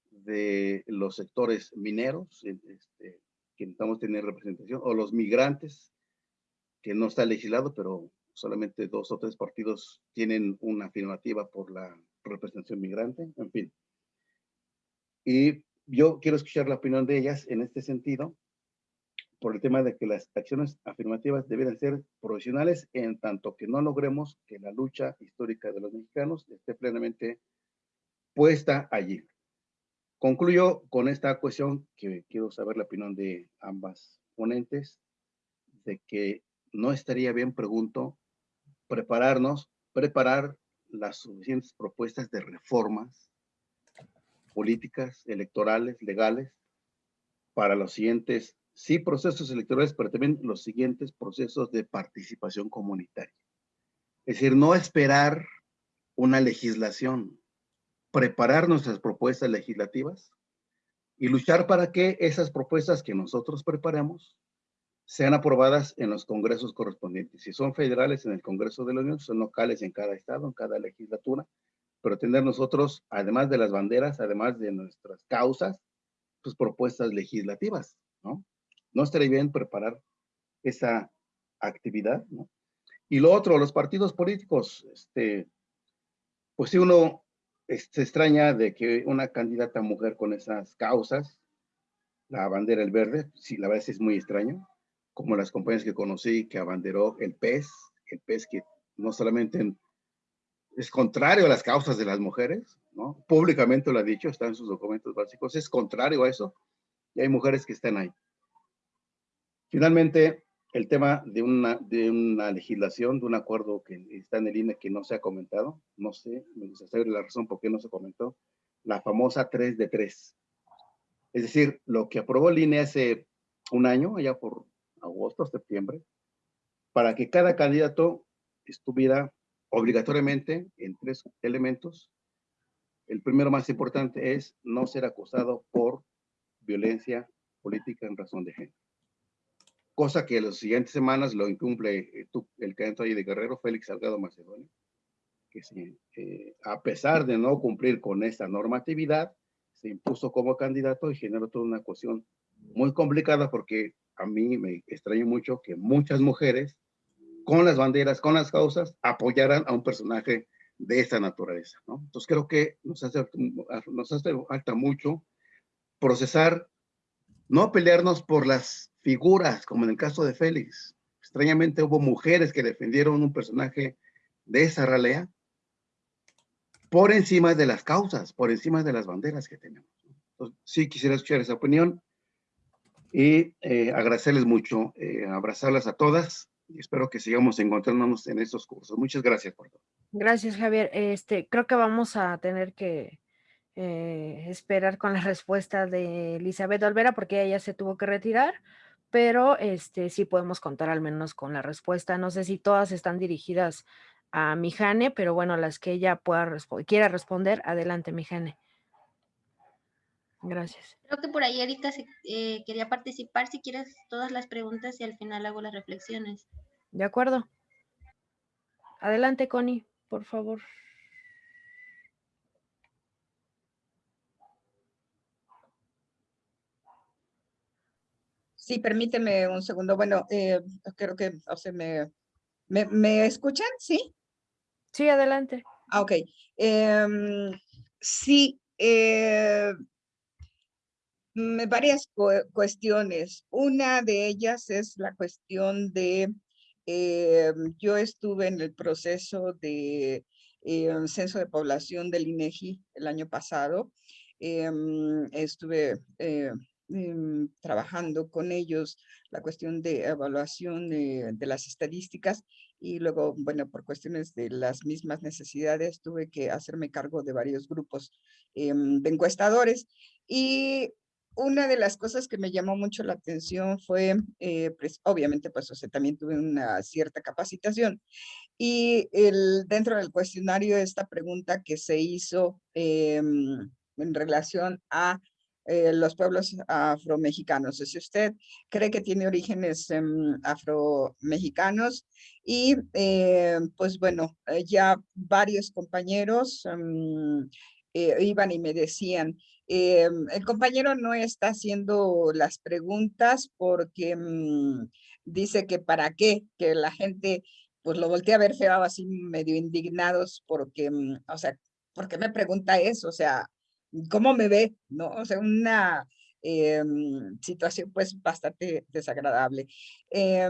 de los sectores mineros, este, que necesitamos tener representación, o los migrantes, que no está legislado, pero solamente dos o tres partidos tienen una afirmativa por la representación migrante, en fin. Y yo quiero escuchar la opinión de ellas en este sentido, por el tema de que las acciones afirmativas deben ser profesionales en tanto que no logremos que la lucha histórica de los mexicanos esté plenamente puesta allí. Concluyo con esta cuestión que quiero saber la opinión de ambas ponentes, de que no estaría bien, pregunto, prepararnos, preparar las suficientes propuestas de reformas políticas, electorales, legales, para los siguientes, sí, procesos electorales, pero también los siguientes procesos de participación comunitaria. Es decir, no esperar una legislación, preparar nuestras propuestas legislativas y luchar para que esas propuestas que nosotros preparemos sean aprobadas en los congresos correspondientes. Si son federales en el Congreso de la Unión, son locales en cada estado, en cada legislatura, pero tener nosotros, además de las banderas, además de nuestras causas, pues propuestas legislativas, ¿no? No estaría bien preparar esa actividad, ¿no? Y lo otro, los partidos políticos, este, pues si uno se extraña de que una candidata mujer con esas causas, la bandera el verde, sí, la verdad es muy extraño, como las compañías que conocí que abanderó el PES, el PES que no solamente es contrario a las causas de las mujeres, ¿no? Públicamente lo ha dicho, está en sus documentos básicos, es contrario a eso, y hay mujeres que están ahí. Finalmente, el tema de una, de una legislación, de un acuerdo que está en el INE que no se ha comentado, no sé, me gustaría saber la razón por qué no se comentó, la famosa 3 de 3. Es decir, lo que aprobó el INE hace un año, allá por agosto, septiembre, para que cada candidato estuviera obligatoriamente en tres elementos. El primero más importante es no ser acusado por violencia política en razón de género cosa que en las siguientes semanas lo incumple eh, el candidato de Guerrero, Félix Salgado Macedonio, que eh, a pesar de no cumplir con esta normatividad, se impuso como candidato y generó toda una cuestión muy complicada porque a mí me extraño mucho que muchas mujeres con las banderas, con las causas, apoyaran a un personaje de esta naturaleza. Entonces creo que nos hace, nos hace falta mucho procesar, no pelearnos por las figuras, como en el caso de Félix. Extrañamente hubo mujeres que defendieron un personaje de esa ralea por encima de las causas, por encima de las banderas que tenemos. Entonces, sí quisiera escuchar esa opinión y eh, agradecerles mucho, eh, abrazarlas a todas y espero que sigamos encontrándonos en estos cursos. Muchas gracias por todo. Gracias, Javier. Este, creo que vamos a tener que eh, esperar con la respuesta de Elizabeth Olvera porque ella se tuvo que retirar pero este, sí podemos contar al menos con la respuesta. No sé si todas están dirigidas a Mijane, pero bueno, las que ella pueda quiera responder, adelante, Mijane. Gracias. Creo que por ahí Erika eh, quería participar. Si quieres todas las preguntas y al final hago las reflexiones. De acuerdo. Adelante, Connie, por favor. Sí, permíteme un segundo. Bueno, eh, creo que, o sea, me, me, escuchan? ¿Sí? Sí, adelante. Ah, ok. Em, sí, eh, varias cuestiones. Una de ellas es la cuestión de, eh, yo estuve en el proceso de eh, censo de población del INEGI el año pasado. Em, estuve eh, em, trabajando con ellos la cuestión de evaluación de, de, las estadísticas y luego, bueno, por cuestiones de las mismas necesidades, tuve que hacerme cargo de varios grupos em, de encuestadores. Y una de las cosas que me llamó mucho la atención fue, eh, pues, obviamente, pues, o sea, también tuve una cierta capacitación. Y el, dentro del cuestionario, esta pregunta que se hizo em, en relación a eh, los pueblos afromexicanos. Si usted cree que tiene orígenes em, afromexicanos y eh, pues bueno, ya varios compañeros em, iban y me decían, eh, el compañero no está haciendo las preguntas porque mm, dice que para qué, que la gente pues lo voltea a ver feo así medio indignados porque, mm, o sea, ¿por qué me pregunta eso? O sea, ¿cómo me ve? ¿No? O sea, una eh, situación pues bastante desagradable. Eh,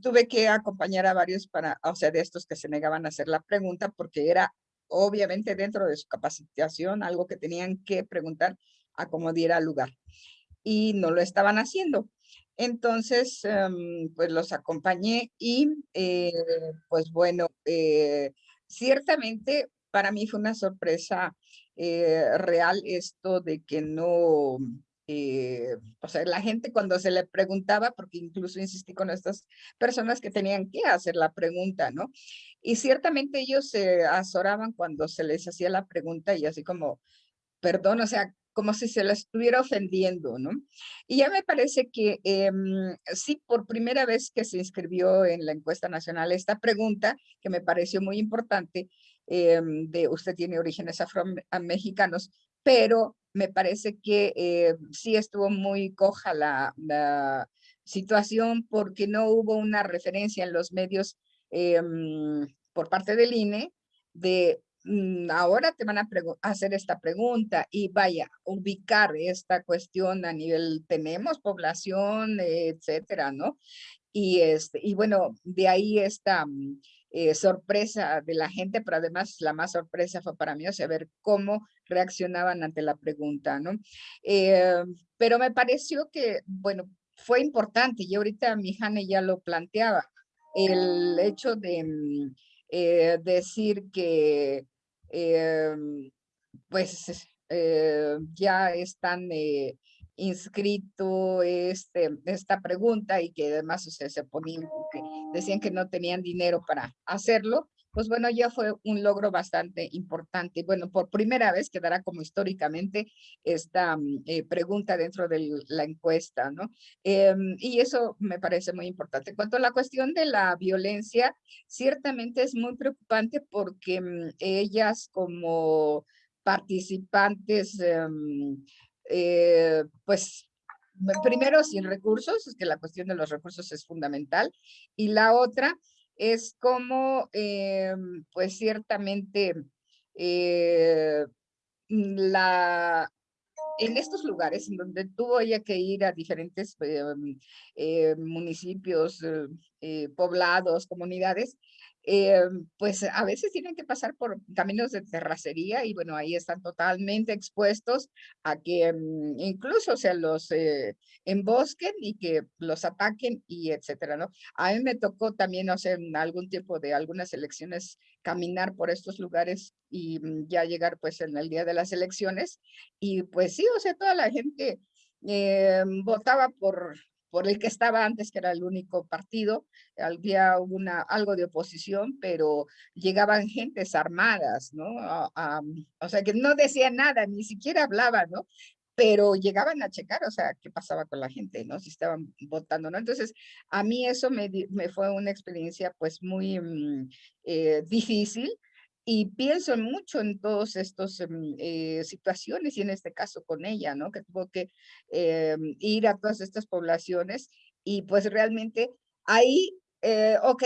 tuve que acompañar a varios para, o sea, de estos que se negaban a hacer la pregunta porque era obviamente dentro de su capacitación, algo que tenían que preguntar a cómo diera lugar. Y no lo estaban haciendo. Entonces, em, pues los acompañé y eh, pues bueno, eh, ciertamente para mí fue una sorpresa eh, real esto de que no, o sea, la gente cuando se le preguntaba, porque incluso insistí con estas personas que tenían que hacer la pregunta, ¿no? Y ciertamente ellos se azoraban cuando se les hacía la pregunta y así como, perdón, o sea, como si se les estuviera ofendiendo, ¿no? Y ya me parece que em, sí, por primera vez que se inscribió en la encuesta nacional esta pregunta, que me pareció muy importante, em, de usted tiene orígenes afro-mexicanos, pero me parece que eh, sí estuvo muy coja la, la situación porque no hubo una referencia en los medios Em, por parte del INE de mm, ahora te van a hacer esta pregunta y vaya, ubicar esta cuestión a nivel, tenemos población, etcétera, ¿no? Y, este, y bueno, de ahí esta mm, eh, sorpresa de la gente, pero además la más sorpresa fue para mí, o sea, ver cómo reaccionaban ante la pregunta, ¿no? Eh, pero me pareció que, bueno, fue importante y ahorita mi Jane ya lo planteaba, el hecho de mm, eh, decir que eh, pues eh, ya están inscrito este, esta pregunta y que además se ponían, decían que no tenían dinero para hacerlo, pues bueno, ya fue un logro bastante importante. Bueno, por primera vez quedará como históricamente esta mm, eh, pregunta dentro de la encuesta, ¿no? Em, y eso me parece muy importante. En cuanto a la cuestión de la violencia, ciertamente es muy preocupante porque mm, ellas como participantes, em, eh, pues primero sin recursos, es que la cuestión de los recursos es fundamental, y la otra es como, eh, pues ciertamente, eh, la, en estos lugares en donde tuvo ella que ir a diferentes eh, municipios, poblados, comunidades, eh, pues a veces tienen que pasar por caminos de terracería y bueno, ahí están totalmente expuestos a que mm, incluso se los eh, embosquen y que los ataquen y etcétera, ¿no? A mí me tocó también, en algún tiempo de algunas elecciones caminar por estos lugares y mm, ya llegar pues en el día de las elecciones y pues sí, o sea, toda la gente eh, votaba por por el que estaba antes, que era el único partido, había una, algo de oposición, pero llegaban gentes armadas, ¿no? o sea, que no decían nada, ni siquiera hablaban, ¿no? pero llegaban a checar, o sea, qué pasaba con la gente, ¿no? Si estaban votando, ¿no? Entonces, a mí eso me, me fue una experiencia pues muy mm, eh, difícil, y pienso mucho en todas estas em, eh, situaciones y en este caso con ella, ¿no? Que tuvo que eh, ir a todas estas poblaciones y pues realmente ahí, eh, ok,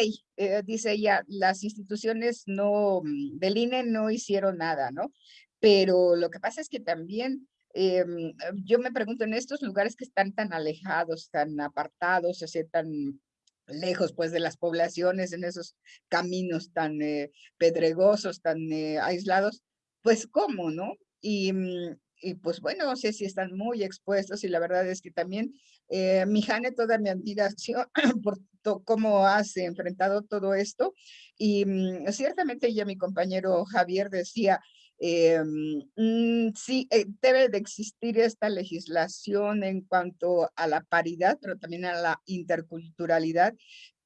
dice ella, las instituciones no, mm, del INE no hicieron nada, ¿no? Pero lo que pasa es que también em, yo me pregunto en estos lugares que están tan alejados, tan apartados, o sea, tan lejos pues de las poblaciones, en esos caminos tan eh, pedregosos, tan eh, aislados, pues cómo, ¿no? Y, mm, y, pues bueno, no sé si están muy expuestos y la verdad es que también eh, mi Jane, toda mi admiración por cómo has enfrentado todo esto y mm, ciertamente ya mi compañero Javier decía, eh, mm, sí, eh, debe de existir esta legislación en cuanto a la paridad, pero también a la interculturalidad,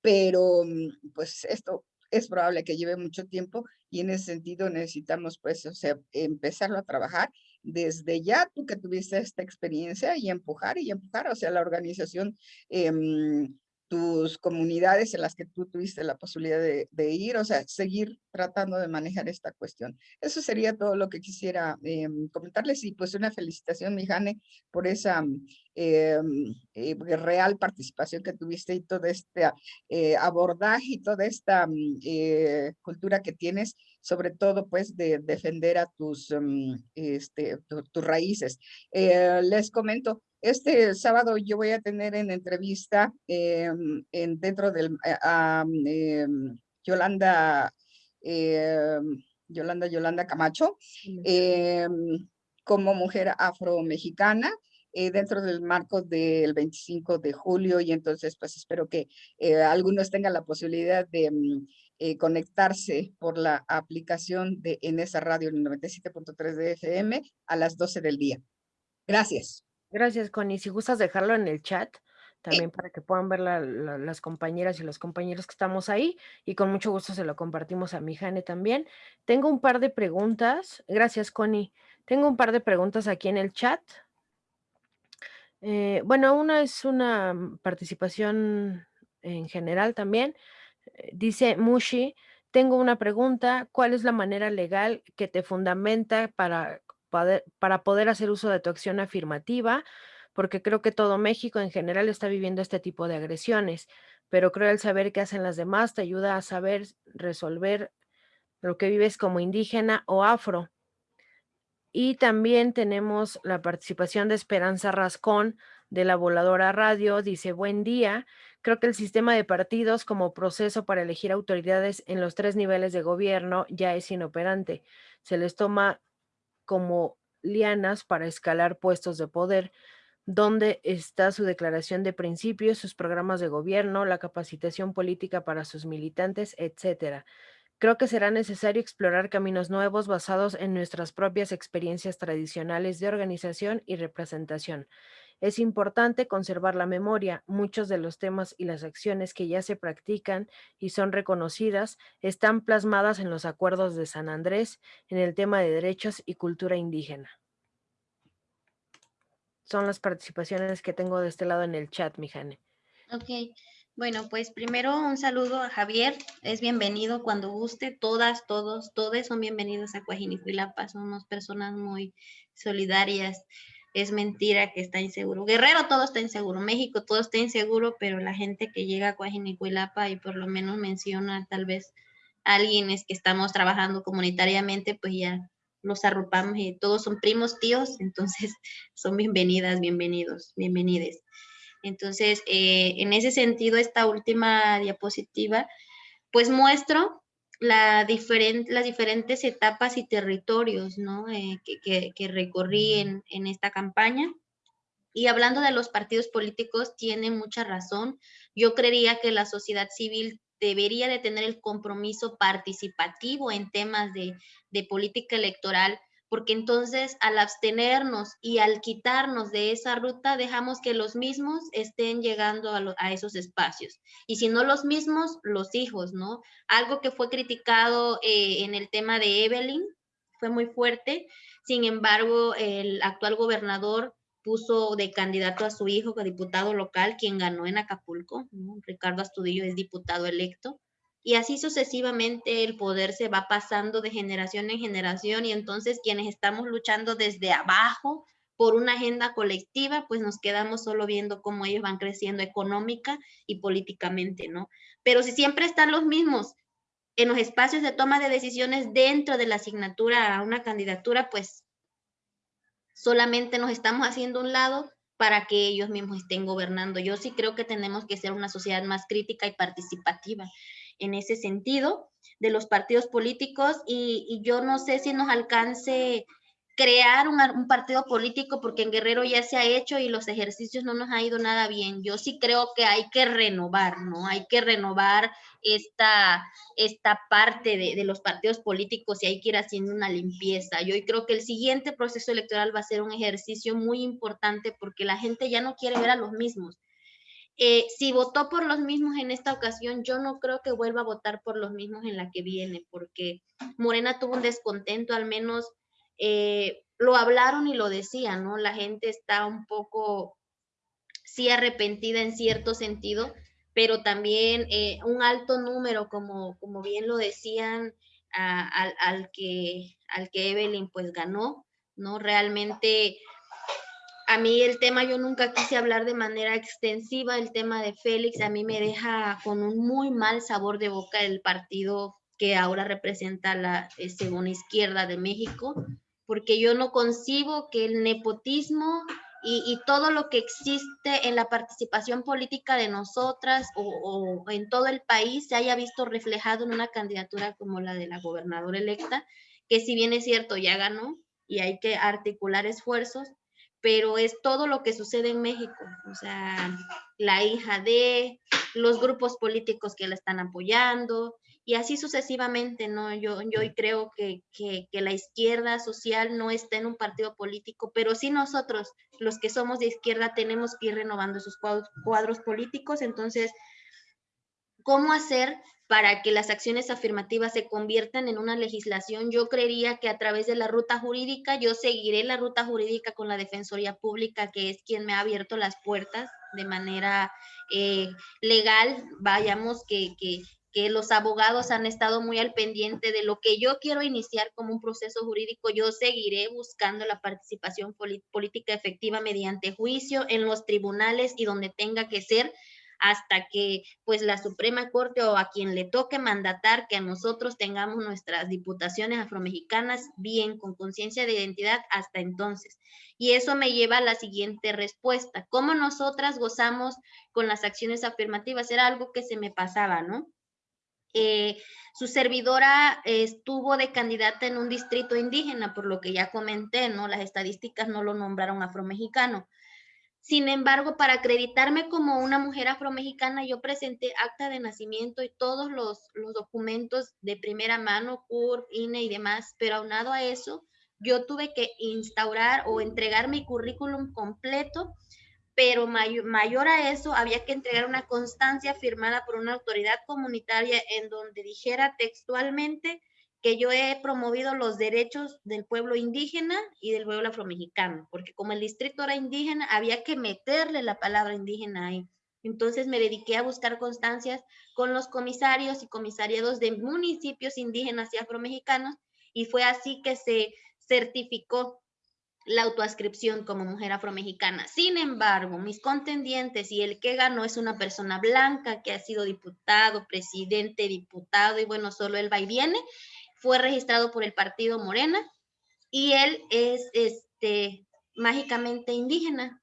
pero mm, pues esto es probable que lleve mucho tiempo y en ese sentido necesitamos pues, o sea, empezarlo a trabajar desde ya, tú que tuviste esta experiencia y empujar y empujar, o sea, la organización eh, tus comunidades en las que tú tuviste la posibilidad de, ir, o sea, seguir tratando de manejar esta cuestión. Eso sería todo lo que quisiera em, comentarles y pues una felicitación, Mijane, por esa em, eh, real participación que tuviste y todo este eh, abordaje y toda esta mm, eh, cultura que tienes, sobre todo pues de defender a tus, mm, este, tus raíces. les comento, este sábado yo voy a tener en entrevista em, en, dentro del eh, a, em, Yolanda, em, Yolanda, Yolanda Camacho, como mujer afro-mexicana, eh, dentro del marco del 25 de julio y entonces pues espero que eh, algunos tengan la posibilidad de mm, conectarse por la aplicación de en esa radio el 97.3 de FM a las 12 del día. Gracias. Gracias, Connie. Si gustas dejarlo en el chat, también para que puedan ver las compañeras y los compañeros que estamos ahí, y con mucho gusto se lo compartimos a mi Jane también. Tengo un par de preguntas. Gracias, Connie. Tengo un par de preguntas aquí en el chat. Eh, bueno, una es una mm, participación en general también. Eh, dice Mushi, tengo una pregunta, ¿cuál es la manera legal que te fundamenta para para poder hacer uso de tu acción afirmativa, porque creo que todo México en general está viviendo este tipo de agresiones, pero creo el saber qué hacen las demás te ayuda a saber resolver lo que vives como indígena o afro. Y también tenemos la participación de Esperanza Rascón de la Voladora Radio. Dice, buen día. Creo que el sistema de partidos como proceso para elegir autoridades en los tres niveles de gobierno ya es inoperante. Se les toma como lianas para escalar puestos de poder, donde está su declaración de principios, sus programas de gobierno, la capacitación política para sus militantes, etcétera. Creo que será necesario explorar caminos nuevos basados en nuestras propias experiencias tradicionales de organización y representación. Es importante conservar la memoria. Muchos de los temas y las acciones que ya se practican y son reconocidas están plasmadas en los acuerdos de San Andrés en el tema de derechos y cultura indígena. Son las participaciones que tengo de este lado en el chat, Mijane. Ok. Bueno, pues primero un saludo a Javier, es bienvenido cuando guste, todas, todos, todos son bienvenidos a Cuajinicuilapa, somos personas muy solidarias, es mentira que está inseguro. Guerrero todo está inseguro, México todo está inseguro, pero la gente que llega a Coajinicuilapa y por lo menos menciona tal vez a alguien es que estamos trabajando comunitariamente, pues ya los arropamos y todos son primos, tíos, entonces son bienvenidas, bienvenidos, bienvenides. Entonces, eh, en ese sentido, esta última diapositiva, pues muestro la las diferentes etapas y territorios eh, que, recorrí en, en, esta campaña. Y hablando de los partidos políticos, tiene mucha razón. Yo creería que la sociedad civil debería de tener el compromiso participativo en temas de, de política electoral porque entonces al abstenernos y al quitarnos de esa ruta, dejamos que los mismos estén llegando a, esos espacios. Y si no los mismos, los hijos, ¿no? Algo que fue criticado eh, en el tema de Evelyn, fue muy fuerte. Sin embargo, el actual gobernador puso de candidato a su hijo, diputado local, quien ganó en Acapulco. Ricardo Astudillo es diputado electo. Y así sucesivamente el poder se va pasando de generación en generación y entonces quienes estamos luchando desde abajo por una agenda colectiva, pues nos quedamos solo viendo cómo ellos van creciendo económica y políticamente, ¿no? Pero si siempre están los mismos en los espacios de toma de decisiones dentro de la asignatura a una candidatura, pues solamente nos estamos haciendo un lado para que ellos mismos estén gobernando. Yo sí creo que tenemos que ser una sociedad más crítica y participativa en ese sentido de los partidos políticos y, y yo no sé si nos alcance crear un, partido político porque en Guerrero ya se ha hecho y los ejercicios no nos ha ido nada bien. Yo sí creo que hay que renovar, ¿no? Hay que renovar esta, esta parte de, de los partidos políticos y hay que ir haciendo una limpieza. Yo creo que el siguiente proceso electoral va a ser un ejercicio muy importante porque la gente ya no quiere ver a los mismos. Eh, si votó por los mismos en esta ocasión, yo no creo que vuelva a votar por los mismos en la que viene, porque Morena tuvo un descontento, al menos eh, lo hablaron y lo decían, ¿no? La gente está un poco, sí arrepentida en cierto sentido, pero también eh, un alto número, como, como bien lo decían, al, que, al que Evelyn pues ganó, ¿no? Realmente a mí el tema, yo nunca quise hablar de manera extensiva, el tema de Félix a mí me deja con un muy mal sabor de boca el partido que ahora representa la eh, segunda izquierda de México, porque yo no concibo que el nepotismo y, todo lo que existe en la participación política de nosotras o, en todo el país se haya visto reflejado en una candidatura como la de la gobernadora electa, que si bien es cierto, ya ganó y hay que articular esfuerzos, pero es todo lo que sucede en México, o sea, la hija de los grupos políticos que la están apoyando, y así sucesivamente, ¿no? Yo, yo creo que, que, la izquierda social no está en un partido político, pero sí nosotros, los que somos de izquierda, tenemos que ir renovando esos cuadros, políticos. Entonces, ¿cómo hacer para que las acciones afirmativas se conviertan en una legislación? Yo creería que a través de la ruta jurídica, yo seguiré la ruta jurídica con la Defensoría Pública, que es quien me ha abierto las puertas de manera eh, legal, vayamos, que, que, que los abogados han estado muy al pendiente de lo que yo quiero iniciar como un proceso jurídico. Yo seguiré buscando la participación política efectiva mediante juicio en los tribunales y donde tenga que ser hasta que pues la Suprema Corte o a quien le toque mandatar que nosotros tengamos nuestras diputaciones afromexicanas bien con conciencia de identidad hasta entonces. Y eso me lleva a la siguiente respuesta. ¿Cómo nosotras gozamos con las acciones afirmativas? Era algo que se me pasaba, ¿no? Eh, su servidora estuvo de candidata en un distrito indígena, por lo que ya comenté, ¿no? Las estadísticas no lo nombraron afromexicano. Sin embargo, para acreditarme como una mujer afromexicana, yo presenté acta de nacimiento y todos los, los documentos de primera mano, CUR, INE y demás, pero aunado a eso, yo tuve que instaurar o entregar mi currículum completo pero mayor, a eso había que entregar una constancia firmada por una autoridad comunitaria en donde dijera textualmente que yo he promovido los derechos del pueblo indígena y del pueblo afromexicano, porque como el distrito era indígena, había que meterle la palabra indígena ahí. Entonces me dediqué a buscar constancias con los comisarios y comisariados de municipios indígenas y afromexicanos y fue así que se certificó la autoascripción como mujer afromexicana. Sin embargo, mis contendientes y el que ganó es una persona blanca que ha sido diputado, presidente, diputado y bueno, solo él va y viene. Fue registrado por el partido Morena y él es este mágicamente indígena.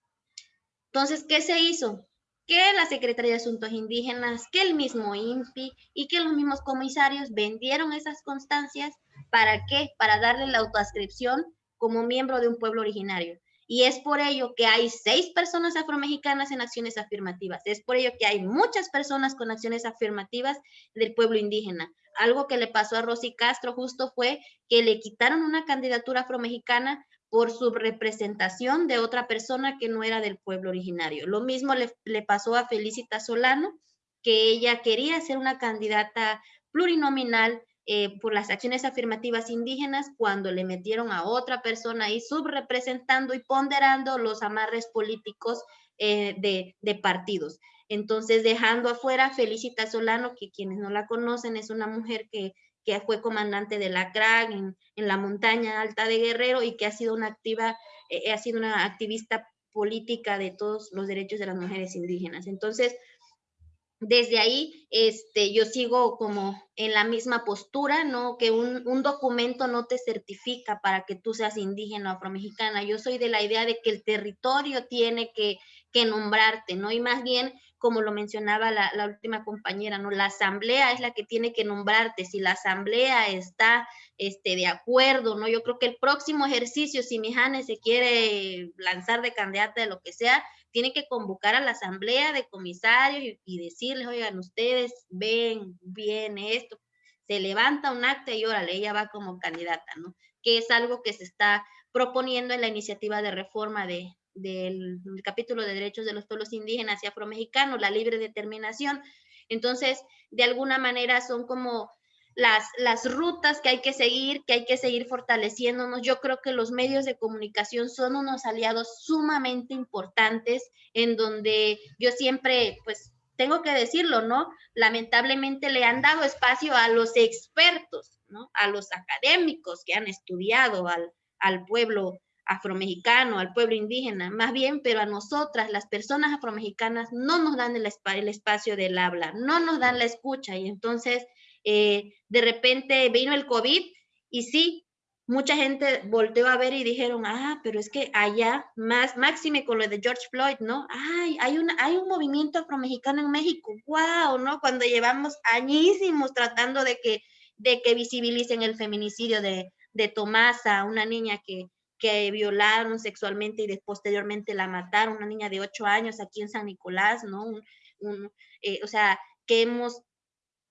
Entonces, ¿qué se hizo? Que la Secretaría de Asuntos Indígenas, que el mismo INPI y que los mismos comisarios vendieron esas constancias. ¿Para qué? Para darle la autoascripción como miembro de un pueblo originario. Y es por ello que hay seis personas afromexicanas en acciones afirmativas. Es por ello que hay muchas personas con acciones afirmativas del pueblo indígena. Algo que le pasó a Rosy Castro justo fue que le quitaron una candidatura afromexicana por su representación de otra persona que no era del pueblo originario. Lo mismo le, le pasó a Felicita Solano, que ella quería ser una candidata plurinominal eh, por las acciones afirmativas indígenas cuando le metieron a otra persona ahí subrepresentando y ponderando los amarres políticos eh, de, partidos. Entonces, dejando afuera Felicita Solano, que quienes no la conocen es una mujer que, fue comandante de la CRAG en, la montaña alta de Guerrero y que ha sido una activa, eh, ha sido una activista política de todos los derechos de las mujeres indígenas. Entonces, desde ahí, este, yo sigo como en la misma postura, ¿no? Que un, un, documento no te certifica para que tú seas indígena o afromexicana. Yo soy de la idea de que el territorio tiene que, que nombrarte, ¿no? Y más bien, como lo mencionaba la, la, última compañera, ¿no? La asamblea es la que tiene que nombrarte. Si la asamblea está este, de acuerdo, ¿no? Yo creo que el próximo ejercicio, si Mijane se quiere lanzar de candidata de lo que sea, tiene que convocar a la asamblea de comisarios y, decirles, oigan, ustedes ven bien esto, se levanta un acta y órale, ella va como candidata, ¿no? Que es algo que se está proponiendo en la iniciativa de reforma de, del, capítulo de derechos de los pueblos indígenas y afromexicanos, la libre determinación. Entonces, de alguna manera son como las, las rutas que hay que seguir, que hay que seguir fortaleciéndonos. Yo creo que los medios de comunicación son unos aliados sumamente importantes en donde yo siempre, pues, tengo que decirlo, ¿no? Lamentablemente le han dado espacio a los expertos, ¿no? A los académicos que han estudiado al, al pueblo afromexicano, al pueblo indígena, más bien, pero a nosotras, las personas afromexicanas, no nos dan el, el espacio del habla, no nos dan la escucha y entonces eh, de repente vino el COVID y sí, mucha gente volteó a ver y dijeron, ah, pero es que allá, más máxime con lo de George Floyd, ¿no? Ay, hay, una, hay un movimiento afromexicano en México, wow, ¿no? Cuando llevamos añísimos tratando de que, de que visibilicen el feminicidio de, de Tomasa, una niña que, que violaron sexualmente y posteriormente la mataron, una niña de ocho años aquí en San Nicolás, ¿no? Eh, o sea, que hemos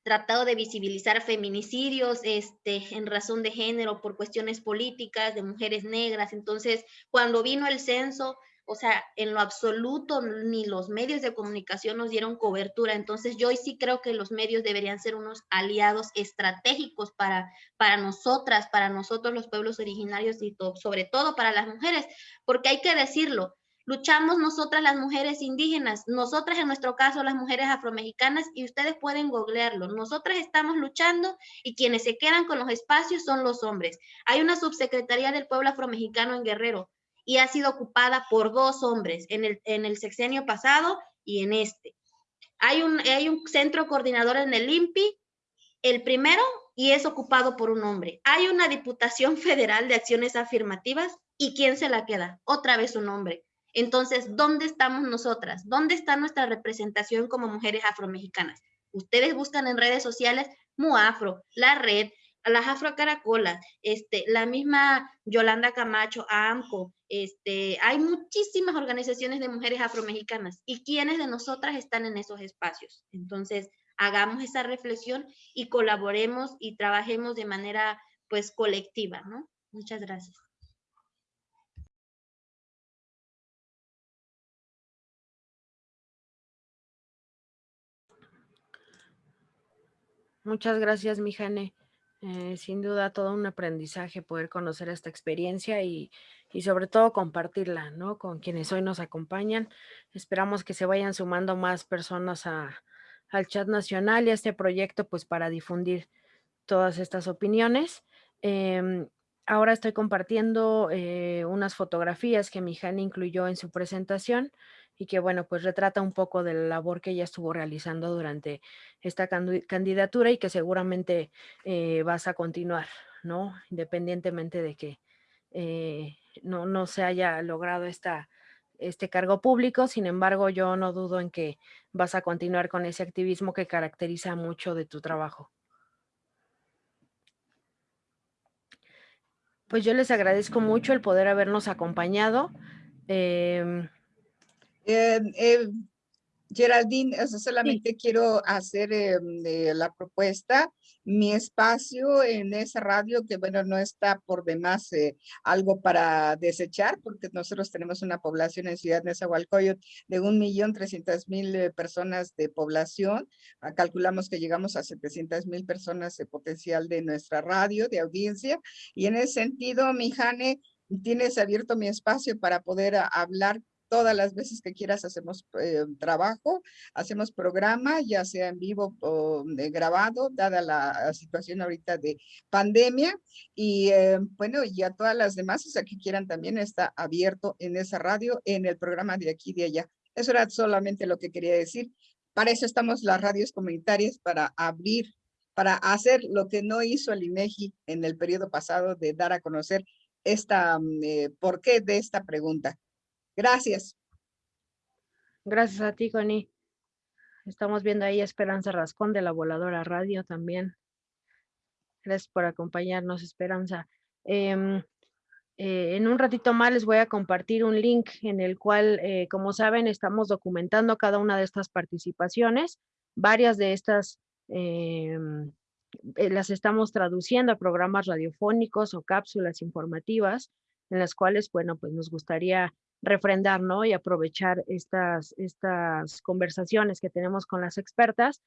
tratado de visibilizar feminicidios este, en razón de género por cuestiones políticas de mujeres negras. Entonces, cuando vino el censo, o sea, en lo absoluto ni los medios de comunicación nos dieron cobertura. Entonces, yo sí creo que los medios deberían ser unos aliados estratégicos para, para nosotras, para nosotros los pueblos originarios y sobre todo para las mujeres, porque hay que decirlo, Luchamos nosotras las mujeres indígenas, nosotras en nuestro caso las mujeres afromexicanas y ustedes pueden googlearlo. Nosotras estamos luchando y quienes se quedan con los espacios son los hombres. Hay una subsecretaría del pueblo afromexicano en Guerrero y ha sido ocupada por dos hombres en el, en el sexenio pasado y en este. Hay un, hay un centro coordinador en el INPI, el primero, y es ocupado por un hombre. Hay una diputación federal de acciones afirmativas y ¿quién se la queda? Otra vez un hombre. Entonces, ¿dónde estamos nosotras? ¿Dónde está nuestra representación como mujeres afromexicanas? Ustedes buscan en redes sociales MUAFRO, la red, las afrocaracolas, este, la misma Yolanda Camacho, AMCO, este, hay muchísimas organizaciones de mujeres afromexicanas y quiénes de nosotras están en esos espacios. Entonces, hagamos esa reflexión y colaboremos y trabajemos de manera pues colectiva, ¿no? Muchas gracias. Muchas gracias, Mijane. Eh, sin duda todo un aprendizaje poder conocer esta experiencia y, sobre todo compartirla, ¿no? Con quienes hoy nos acompañan. Esperamos que se vayan sumando más personas al chat nacional y a este proyecto, pues para difundir todas estas opiniones. Em, ahora estoy compartiendo eh, unas fotografías que Mijane incluyó en su presentación y que, bueno, pues retrata un poco de la labor que ella estuvo realizando durante esta candidatura y que seguramente eh, vas a continuar, ¿no? Independientemente de que eh, no, no se haya logrado esta, este cargo público, sin embargo, yo no dudo en que vas a continuar con ese activismo que caracteriza mucho de tu trabajo. Pues yo les agradezco mucho el poder habernos acompañado. Em, eh, eh, Geraldine, solamente quiero hacer eh, la propuesta. Mi espacio en esa radio, que bueno, no está por demás eh, algo para desechar, porque nosotros tenemos una población en Ciudad Nezahualcóyotl de un millón trescientas mil eh, personas de población. Ah, calculamos que llegamos a 700 mil personas de potencial de nuestra radio, de audiencia. Y en ese sentido, mi Jane, tienes abierto mi espacio para poder ah, hablar todas las veces que quieras hacemos eh, trabajo, hacemos programa, ya sea en vivo o grabado, dada la situación ahorita de pandemia. Y eh, bueno, ya todas las demás, o sea, que quieran también está abierto en esa radio, en el programa de aquí y de allá. Eso era solamente lo que quería decir. Para eso estamos las radios comunitarias, para abrir, para hacer lo que no hizo el INEGI en el periodo pasado de dar a conocer esta, mm, eh, por qué de esta pregunta. Gracias. Gracias a ti, Connie. Estamos viendo ahí a Esperanza Rascón de la Voladora Radio también. Gracias por acompañarnos, Esperanza. Em, eh, en un ratito más les voy a compartir un link en el cual, eh, como saben, estamos documentando cada una de estas participaciones. Varias de estas em, eh, las estamos traduciendo a programas radiofónicos o cápsulas informativas en las cuales, bueno, pues nos gustaría refrendar, ¿no? Y aprovechar estas, estas conversaciones que tenemos con las expertas.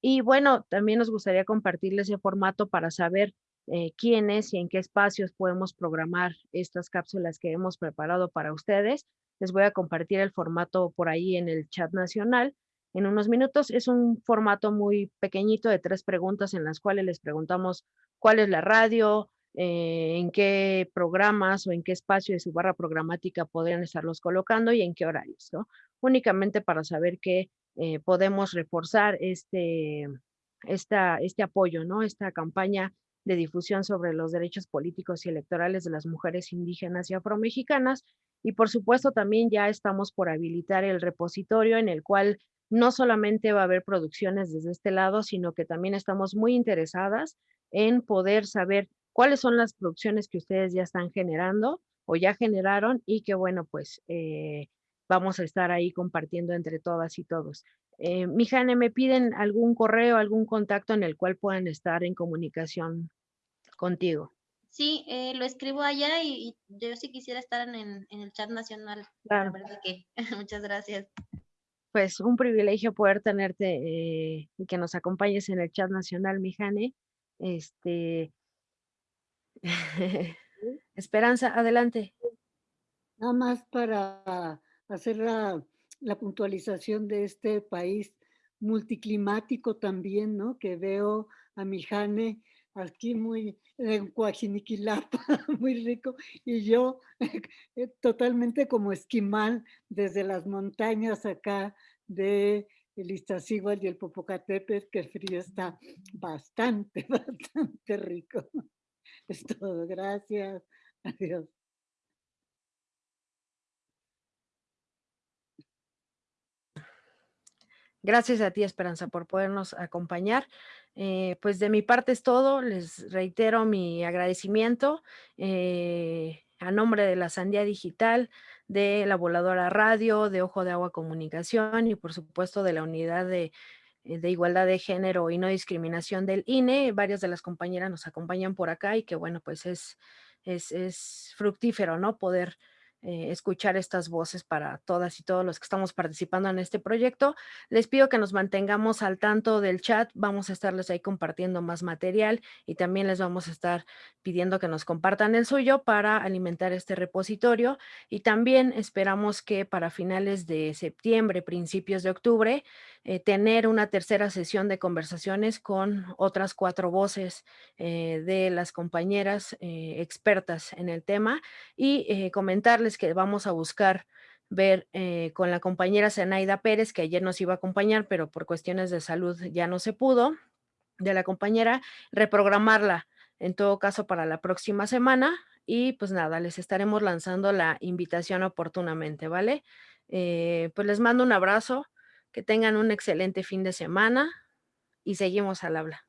Y bueno, también nos gustaría compartirles ese formato para saber eh, quiénes y en qué espacios podemos programar estas cápsulas que hemos preparado para ustedes. Les voy a compartir el formato por ahí en el chat nacional en unos minutos. Es un formato muy pequeñito de tres preguntas en las cuales les preguntamos cuál es la radio, eh, en qué programas o en qué espacio de su barra programática podrían estarlos colocando y en qué horarios, ¿no? Únicamente para saber que eh, podemos reforzar este, esta, este apoyo, ¿no? Esta campaña de difusión sobre los derechos políticos y electorales de las mujeres indígenas y afromexicanas. Y por supuesto también ya estamos por habilitar el repositorio en el cual no solamente va a haber producciones desde este lado, sino que también estamos muy interesadas en poder saber cuáles son las producciones que ustedes ya están generando o ya generaron y que bueno, pues eh, vamos a estar ahí compartiendo entre todas y todos. Eh, Mijane, ¿me piden algún correo, algún contacto en el cual puedan estar en comunicación contigo? Sí, eh, lo escribo allá y, yo sí quisiera estar en, el chat nacional. Claro. que, muchas gracias. Pues un privilegio poder tenerte eh, y que nos acompañes en el chat nacional, Mijane. Este, Esperanza, adelante. Nada más para hacer la, puntualización de este país multiclimático también, ¿no? Que veo a mi Jane aquí muy en Coajiniquilapa, muy rico, y yo eh, totalmente como esquimal desde las montañas acá de el Iztaccíhuatl y el Popocatépetl, que el frío está bastante, bastante rico. Es todo. Gracias. Adiós. Gracias a ti, Esperanza, por podernos acompañar. Eh, pues de mi parte es todo. Les reitero mi agradecimiento eh, a nombre de la Sandía Digital, de la Voladora Radio, de Ojo de Agua Comunicación y por supuesto de la unidad de de igualdad de género y no discriminación del INE. Varias de las compañeras nos acompañan por acá y que bueno, pues es, es, es fructífero, ¿no? Poder eh, escuchar estas voces para todas y todos los que estamos participando en este proyecto. Les pido que nos mantengamos al tanto del chat, vamos a estarles ahí compartiendo más material y también les vamos a estar pidiendo que nos compartan el suyo para alimentar este repositorio y también esperamos que para finales de septiembre, principios de octubre, eh, tener una tercera sesión de conversaciones con otras cuatro voces eh, de las compañeras expertas en el tema y comentarles que vamos a buscar ver eh, con la compañera Zenaida Pérez, que ayer nos iba a acompañar, pero por cuestiones de salud ya no se pudo, de la compañera, reprogramarla en todo caso para la próxima semana y pues nada, les estaremos lanzando la invitación oportunamente, ¿vale? Eh, pues les mando un abrazo, que tengan un excelente fin de semana y seguimos al habla.